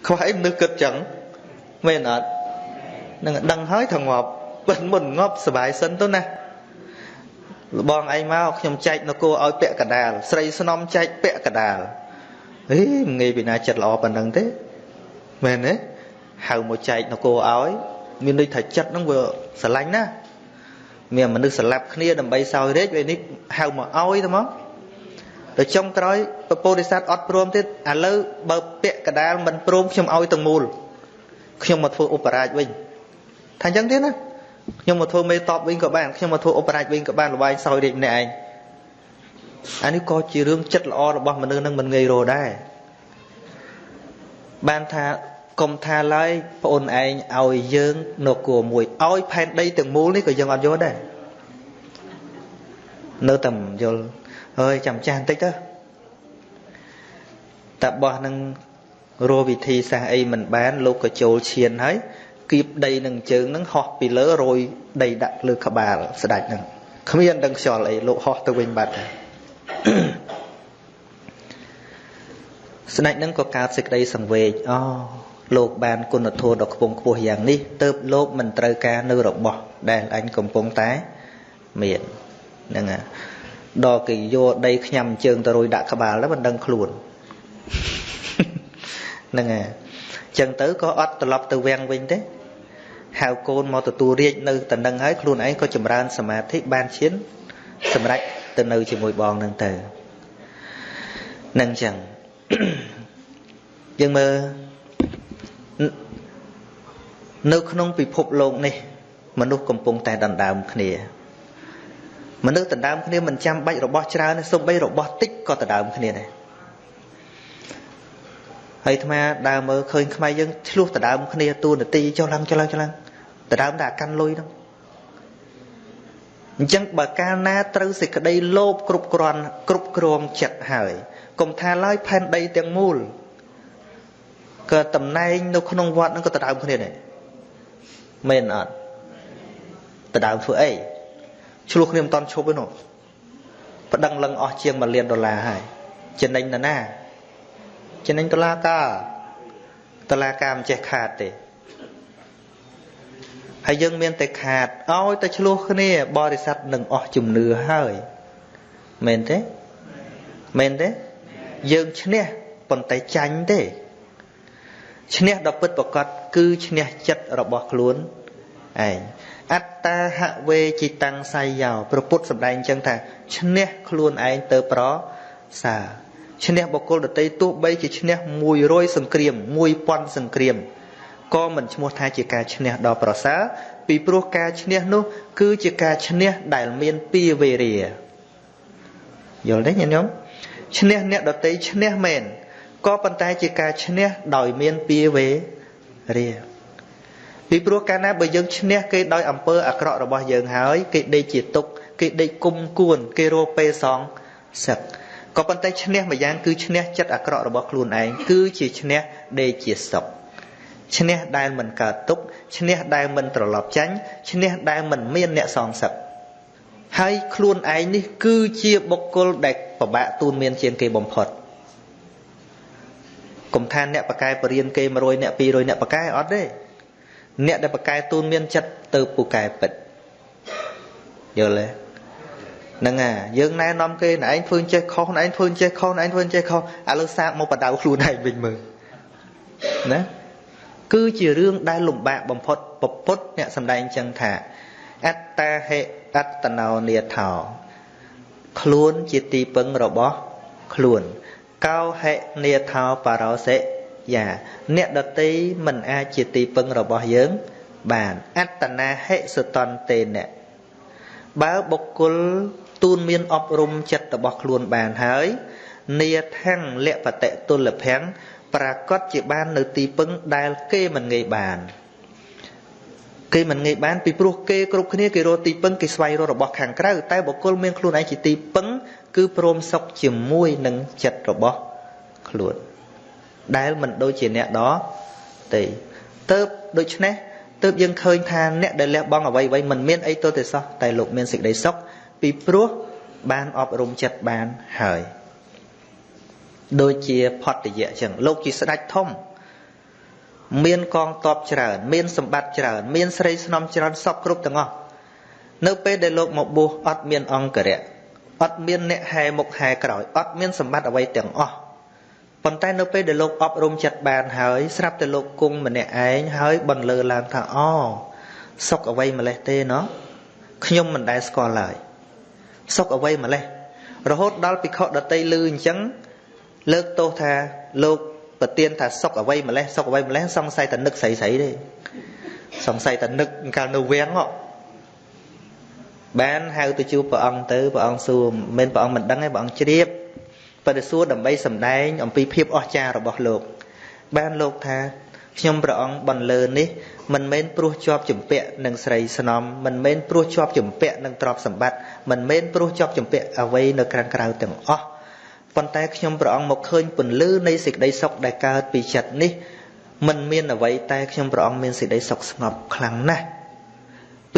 ខ្វះអីនឹកគិតចឹងមែនអត់នឹងដឹងហើយថាងាប់ប៉ុនមុនងាប់សុបាយសិនទៅណាលបងឯងមកខ្ញុំចែកនគរឲ្យពាក់កដាលស្រីស្នំចែកពាក់កដាលហេមិនងាយពីណាចិត្តល្អប៉ុណ្ណឹងទេមែនទេហៅមកចែកនគរឲ្យមានន័យថាចិត្តហ្នឹងវាស្រឡាញ់ណា មានមនុស្សស្លាប់គ្នាដើម្បីសោយរាជពេលនេះហៅមកឲ្យទៅមកទៅចុងក្រោយពពុទ្ធិស័តអត់ព្រមទៀតឥឡូវបើពាក់កដាលមិនព្រមខ្ញុំឲ្យទាំងមូលខ្ញុំមកធ្វើឧបរាជវិញថាអញ្ចឹងទេណាខ្ញុំមកធ្វើមេតបវិញក៏បានខ្ញុំមកធ្វើឧបរាជវិញក៏បានលបាយសោយរាជម្នាក់ឯងអានេះក៏ជារឿងចិត្តល្អរបស់មនុស្សនឹងមិនងាយរដែរបានថា កុំថាឡើយប្អូនឯងឲ្យយើងនគរមួយឲ្យផែនដីទាំងមូលនេះក៏យើងអត់យល់ដែរនៅតែយល់អើយចាំចាស់បន្តិចទៅតែបោះនឹងរោវិធីសាសអីមិនបានលោកក៏ចូលឈានហើយគៀបដីនឹងជើងនឹងហោះពីលើរយដីដាក់លើក្បាលស្ដាច់នឹងគ្មានដឹងខ្យល់អីលោកហោះទៅវិញបាត់ហើយស្ដេចនឹងក៏កើតសេចក្តីសង្វេគអូ លោកបានគុណធម៌ដ៏ខ្ពង់ខ្ពស់យ៉ាងនេះទៅលោកមិនត្រូវការនៅរបស់ដែលអញកំពុងតែមានហ្នឹងហើយដល់គេយកដីខ្ញាំជើងទៅរួយដាក់ក្បាលទៅមិនដឹងខ្លួនហ្នឹងហើយចឹងទៅក៏អត់ត្រឡប់ទៅវាំងវិញទេហៅកូនមកទទួលរាជនៅតនឹងហើយខ្លួនឯងក៏ចម្រើនសមាធិបានឈានសម្រេចទៅនៅជាមួយបងនឹងទៅនឹងចឹងយើងមើល នៅក្នុងពិភពលោកនេះ មនុស្សកំពុងតែដណ្ដើមគ្នាមនុស្សដណ្ដើមគ្នាមិនចាំបាច់របស់ច្រើនទេសូម្បីរបស់តិចក៏ដណ្ដើមគ្នាដែរហើយអាត្មាដើរមើលឃើញខ្មែរយើងឆ្លោះដណ្ដើមគ្នាទូនាទីចុះឡើងចុះឡើងចុះឡើងដណ្ដើមតែកាន់លុយហ្នឹងអញ្ចឹងបើកាលណាត្រូវសេចក្តីលោភគ្រប់គ្រាន់គ្រប់គ្រងចិត្តហើយកុំថាឡើយផែនដីទាំងមូលក៏តំណែងនៅក្នុងវត្តហ្នឹងក៏ដណ្ដើមគ្នាដែរ មែនអត់ដណ្ដើមធ្វើអីឆ្លោះគ្នាមិនតន់ឈប់ទេនោះប្តឹងលឹងអស់ជាង1លានដុល្លារហើយចំណេញណាណាចំណេញដុល្លារកាដុល្លារកាមិនចេះខាតទេហើយយើងមានតែខាតឲ្យតែឆ្លោះគ្នាបរិស័ទនឹងអស់ជំនឿហើយមែនទេមែនទេយើងឈ្នះប៉ុន្តែចាញ់ទេឈ្នះដ៏ពិតប្រកប គឺឈ្នះចិត្តរបស់ខ្លួនឯងអត្តាហវេចិតាំងសាយយោប្រពុតសម្ដែងអញ្ចឹងថាឈ្នះខ្លួនឯងទៅប្រសាឈ្នះបុគ្គលដតីទោះបីជាឈ្នះ100សង្គ្រាម1000សង្គ្រាមក៏មិនឈ្មោះថាជាការឈ្នះដ៏ប្រសើរពីព្រោះការឈ្នះនោះ គឺជាការឈ្នះដែលមានពីវេរាយល់ទេញាតិញោមឈ្នះអ្នកដតីឈ្នះមែនក៏ប៉ុន្តែជាការឈ្នះដោយមានពីវេរា ពីព្រោះកាលណាបើយើងឈ្នះគេដោយអំពើអាក្រក់របស់យើងហើយគេដេកជាទុកគេដេកគុំគួន គេរកពេលសងសឹកក៏ប៉ុន្តែឈ្នះម្យ៉ាងគឺឈ្នះចិត្តអាក្រក់របស់ខ្លួនឯងគឺជាឈ្នះដេកជាសុខឈ្នះដែលមិនកើតទុកឈ្នះដែលមិនត្រឡប់ចាញ់ឈ្នះដែលមិនមានអ្នកសងសឹកហើយខ្លួនឯងនេះគឺជាបុគ្គលដែលពិបាកទូនមានជាងគេបំផុត កុំថាអ្នកបកែបរៀនគេ100អ្នក200អ្នកបកែអត់ទេអ្នកដែលបកែទូនមានចិត្តទៅពូកែពិតយល់ទេហ្នឹងអាយើងណែនាំគេណែឯងធ្វើចេះខុសណែឯងធ្វើចេះខុសណែឯងធ្វើចេះខុសឥឡូវសាកមកបដៅខ្លួនឯងវិញមើលណាគឺជារឿងដែលលំបាកបំផុតពពុទ្ធអ្នកសម្ដែងចឹងថាអត្តាហេអត្តណោនេថោខ្លួនជាទីពឹងរបស់ខ្លួន កោហិនេថោបរោសិយាអ្នកដតីមិនអាចជាទីពឹងរបស់យើង បានអត្តនាហិសតន្តេនៈបើបុគ្គលទូនមានអប់រំចិត្តរបស់ខ្លួនបានហើយនាថੰលបតិទុលភੰប្រកាសជាបាននៅទីពឹងដែលគេមិនងាយបានគេមិនងាយបានពីព្រោះគេគ្រប់គ្នាគេរកទីពឹងគេស្វែងរករបស់ខាងក្រៅតែបុគ្គលមានខ្លួនឯងជាទីពឹង គឺព្រមសុខជាមួយនឹងចិត្តរបស់ខ្លួនដែលមិនដូចជាអ្នកដទេទៅដូច្នេះទើបយើងឃើញថាអ្នកដែលលះបង់អ្វីអ្វីមិនមានអីទោះទេសោះតែលោកមានសេចក្តីសុខពីព្រោះបានអប់រំចិត្តបានហើយដូចជាផតយៈអញ្ចឹងលោកជាស្ដេចធំមានកងតបច្រើន មានសម្បត្តិច្រើន មានស្រីស្នំច្រើនសពគ្រប់ទាំងអស់នៅពេលដែលលោកមកបួសអត់មានអង្គរៈ អត់មានអ្នកហែមុខហែក្រោយអត់មានសម្បត្តិអ្វីទាំងអស់ប៉ុន្តែនៅពេលដែលលោកអប់រំចិត្តបានហើយស្រាប់តែលោកគង់ម្នាក់ឯងហើយបន្លឺឡើងថាអូសុខអ្វីម្លេះទេណោះខ្ញុំមិនដែលស្គាល់ឡើយសុខអ្វីម្លេះរហូតដល់ភិក្ខុដតីលឺអញ្ចឹងលើកទោសថាលោកប្រទៀនថាសុកអ្វីម្លេះសុកអ្វីម្លេះសង្ស័យតែនឹកស្រីស្រីទេសង្ស័យតែនឹកកាលនៅវាំង បានហៅទៅជួបព្រះអង្គទៅព្រះអង្គសួរមិនព្រះអង្គមិនដឹងទេព្រះអង្គជ្រាបប៉ុន្តែសួរដើម្បីសម្ដែងអំពីភាពអស្ចារ្យរបស់លោក បានលោកថាខ្ញុំព្រះអង្គបន្លឺនេះមិនមែនព្រោះជាប់ជំពាក់នឹងស្រីស្នំមិនមែនព្រោះជាប់ជំពាក់នឹងទ្រព្យសម្បត្តិមិនមែនព្រោះជាប់ជំពាក់អ្វីនៅខាងក្រៅទាំងអស់ប៉ុន្តែខ្ញុំព្រះអង្គមកឃើញពន្លឺនៃសេចក្តីសុខដែលកើតពីចិត្តនេះមិនមានអ្វីតែខ្ញុំព្រះអង្គមានសេចក្តីសុខស្ងប់ខ្លាំងណាស់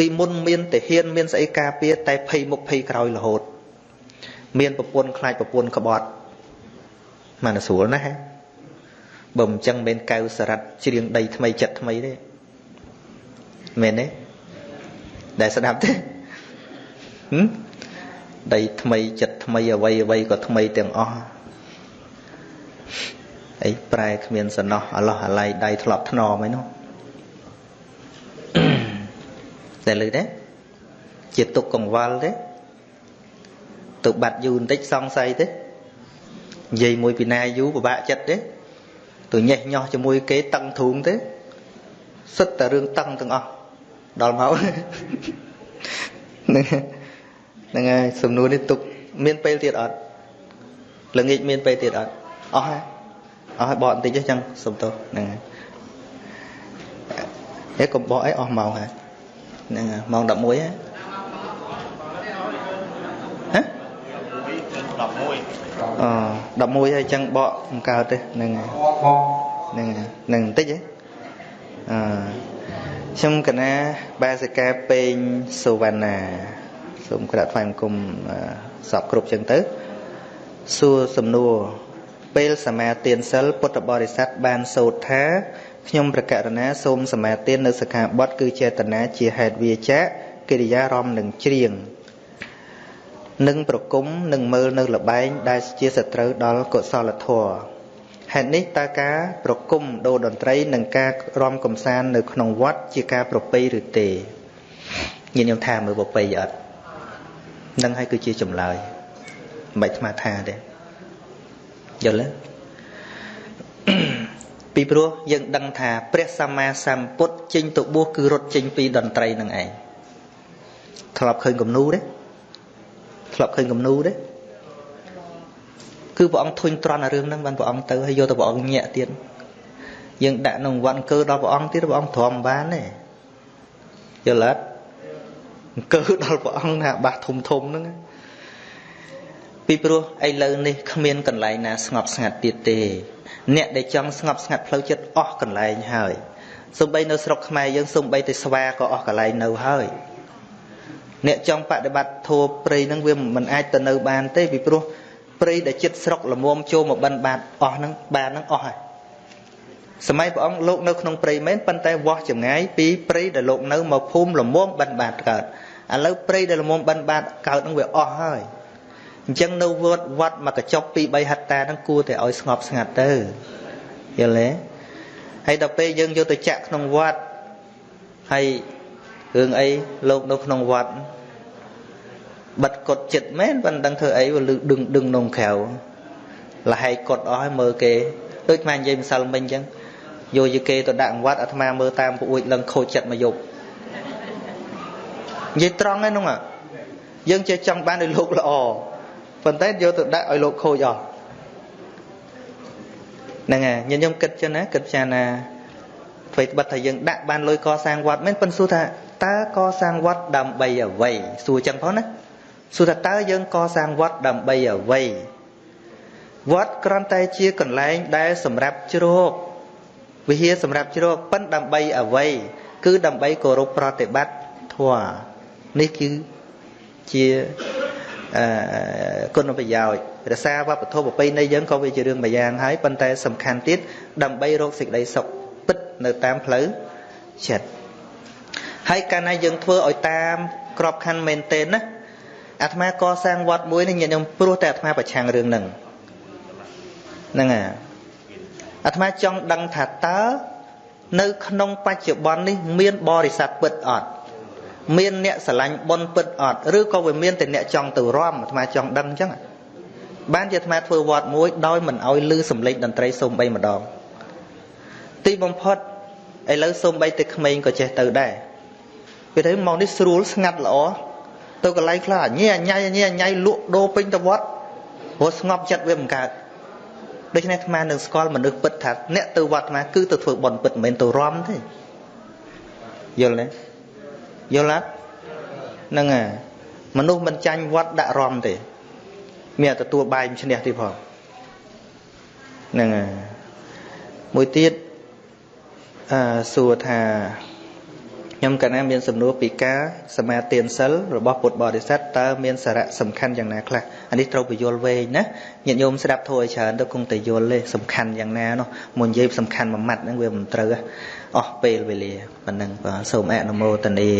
ពីមុនមានតែហ៊ានមានស្អីការពារតែភ័យមុខភ័យក្រោយរហូត មានប្រពន្ធខ្លាចប្រពន្ធក្បត់មិនស្រួលណាស់បើមិនចឹងមិនកៅសរ៉ាត់ជ្រៀងដីថ្មីចិត្តថ្មីទេមែនទេដែលស្ដាប់ទេហឹមដីថ្មីចិត្តថ្មីអ្វីអ្វីក៏ថ្មីទាំងអស់អីប្រែគ្មានសំណោះអឡោះអាល័យដៃធ្លាប់ថ្នមឯនោះ តែលើទេជាទុកកង្វល់ទេទៅបាត់យូរបន្តិចសង្ស័យទេនិយាយមួយពីណាយូរពិបាកចិត្តទេទៅញេះញោះជាមួយគេតឹងធូងទេសិតតែរឿងតឹងទាំងអស់ដល់មកហ្នឹងហ្នឹងហើយសំណួរនេះទុកមានពេលទៀតអត់ល្ងាចមានពេលទៀតអត់អស់ហើយអស់ហើយបកបន្តិចចឹងសុំទោសហ្នឹងហើយហេកុំបកអីអស់ម៉ោងហើយ ហ្នឹងហើយម៉ោង11ហើយហ៎11អ11ហើយចឹងបកមិនកើតទេហ្នឹងហើយហ្នឹងហើយហ្នឹងបន្តិចហ៎អឺខ្ញុំកណាបាសិកាពេងសុវណ្ណាសូមក្រាបថ្វាយបង្គំសពគ្រប់ចឹងទៅសួរសំណួរពេលសមាទានសិលពុទ្ធបរិស័ទបានសូត្រថា ខ្ញុំប្រកាសណាសូមសមាទាននៅសិក្ខាបទគឺចេតនាជាហេតុវាចាកិរិយារំនឹងច្រៀងនឹងប្រគំនឹងមើលនៅលបែងដែលជាសត្រូវដល់កុសលធម៌ហេតុនេះតើការប្រគំដូរតន្ត្រី និងការរំកំសាន្តនៅក្នុងវត្តជាការប្រពៃឬទេញាតិញោមថាមើលប្រពៃអត់នឹងហើយគឺជាចម្លើយមិនថ្មថាទេយល់ទេ ពីព្រោះយើងដឹងថាព្រះសម្មាសម្ពុទ្ធចេញទៅបួសគឺរត់ចេញពីតន្ត្រីនឹងឯងធ្លាប់ឃើញគំនូទេធ្លាប់ឃើញគំនូទេគឺព្រះអង្គធុញត្រង់រឿងហ្នឹងបានព្រះអង្គទៅហើយយកទៅព្រះអង្គញាក់ទៀតយើងដាក់ក្នុងវត្តអង្គើដល់ព្រះអង្គទៀតព្រះអង្គទ្រាំបានទេយល់អត់អង្គើដល់ព្រះអង្គថាបាសធំធំហ្នឹងពីព្រោះឥឡូវនេះគ្មានកន្លែងណាស្ងប់ស្ងាត់ទៀតទេ អ្នកដែលចង់ស្ងប់ស្ងាត់ផ្លូវចិត្តអស់កន្លែងហើយសំបីនៅស្រុកខ្មែរយើងសំបីតែស្វាក៏អស់កន្លែងនៅហើយអ្នកចង់បដិបត្តិធัวព្រៃហ្នឹងវាមិនអាចទៅនៅបានទេពីព្រោះព្រៃដែលចិត្តស្រុកលមុំចូលមកបិណ្ឌបាតអស់ហ្នឹងបានហ្នឹងអស់ហើយសម័យព្រះអង្គលោកនៅក្នុងព្រៃមែនប៉ុន្តែវាស់ចម្ងាយពីព្រៃដែលលោកនៅមកភូមិលមុំបិណ្ឌបាតកើតឥឡូវព្រៃដែលលមុំបិណ្ឌបាតកើតហ្នឹងវាអស់ហើយ អញ្ចឹងនៅវត្តវត្តមកកញ្ចប់ពី3ហត្តាហ្នឹងគួរតែឲ្យស្ងប់ស្ងាត់ទៅយល់ទេហើយដល់ពេលយើងយកទៅចាក់ក្នុងវត្តហើយរឿងអីលោកនៅក្នុងវត្តបិទកត់ចិត្តមែនប៉ុន្តែដឹងធ្វើអីវាលឺដឹងដឹងនងក្រៅលហែកកត់អស់ហើយមើលគេដូចអានិយាយម្សិលមិញអញ្ចឹងយកយីគេទៅដាក់វត្តអាត្មាមើលតាមពួកអួចឡើងខូចចិត្តមកយប់និយាយត្រង់ហ្នឹងហ្នឹងយើងចេះចង់បានឲ្យលោកល្អ ប៉ុន្តែយកទៅដាក់ឲ្យលោកខូចអស់ហ្នឹងហើយញញុំគិតចឹងណាគិតចាណាអ្វីត្បិតថាយើងដាក់បានលុយកសាងវត្តមែនប៉ុន្តែសួរថាតើកសាងវត្តដើម្បីអ្វីសួរចឹងផងណាសួរថាតើយើងកសាងវត្តដើម្បីអ្វីវត្តគ្រាន់តែជាកន្លែងដែលសម្រាប់ជ្រកវិហារសម្រាប់ជ្រកប៉ិនដើម្បីអ្វីគឺដើម្បីគោរពប្រតិបត្តិធម៌នេះគឺជាអឺ គុណប្រយោជន៍រក្សាវប្បធម៌ប្រពៃណីយើងក៏វាជារឿងមួយយ៉ាងហើយប៉ុន្តែសំខាន់ទៀតដើម្បីរកសេចក្តីសុខពិតនៅតាមផ្លូវចិត្តហើយកាលណាយើងធ្វើឲ្យតាមក្របខ័ណ្ឌមែនទែនណាអាត្មាកសាងវត្តមួយនេះញាតិញោមព្រោះតែអាត្មាប្រឆាំងរឿងហ្នឹងហ្នឹងហើយអាត្មាចង់ដឹងថាតើនៅក្នុងបច្ចុប្បន្ននេះមានបរិស័ទពិតអត់ មានអ្នកស្រឡាញ់បុណ្យពិតអត់ឬក៏វាមានតែអ្នកចង់ទៅរំអាត្មាចង់ដឹងអញ្ចឹងបានជាអាត្មាធ្វើវត្តមួយដោយមិនអោយលឺសំឡេងតន្ត្រីសូម្បីម្ដងទីបំផុតឥឡូវសូម្បីតែក្មេងក៏ចេះទៅដែរពេលទៅមកនេះស្រួលស្ងាត់ល្អទៅកន្លែងខ្លះអញអញ៉ៃអញអញ៉ៃលក់ដូរពេញទៅវត្តព្រោះស្ងប់ចិត្តវាមិនកើតដូច្នេះអាត្មានឹងស្គាល់មនុស្សពិតថាអ្នកទៅវត្តអាត្មាគឺទៅធ្វើបន់ពិតមិនមែនទៅរំទេយល់ទេ យល់អត់ហ្នឹងហើយមនុស្សមិនចាញ់វត្តដាក់រំទេ មានទទួលបាយឈ្នះទេផងហ្នឹងហើយមួយទៀតអឺសួរថាខ្ញុំកណាមានសំណួរពីការសមាទានសិលរបស់ពុទ្ធបរិស័ទតើមានសារៈសំខាន់យ៉ាងណាខ្លះអានេះត្រូវពយល់វែងណាញាតិញោមស្ដាប់ធัวឲ្យច្រើនទៅគង់តែយល់ទេសំខាន់យ៉ាងណានោះមកនិយាយសំខាន់មួយម៉ាត់ហ្នឹងវាមិនត្រូវ អស់ពេលវេលាប៉ុណ្ណឹងបាទសូមអនុមោទនា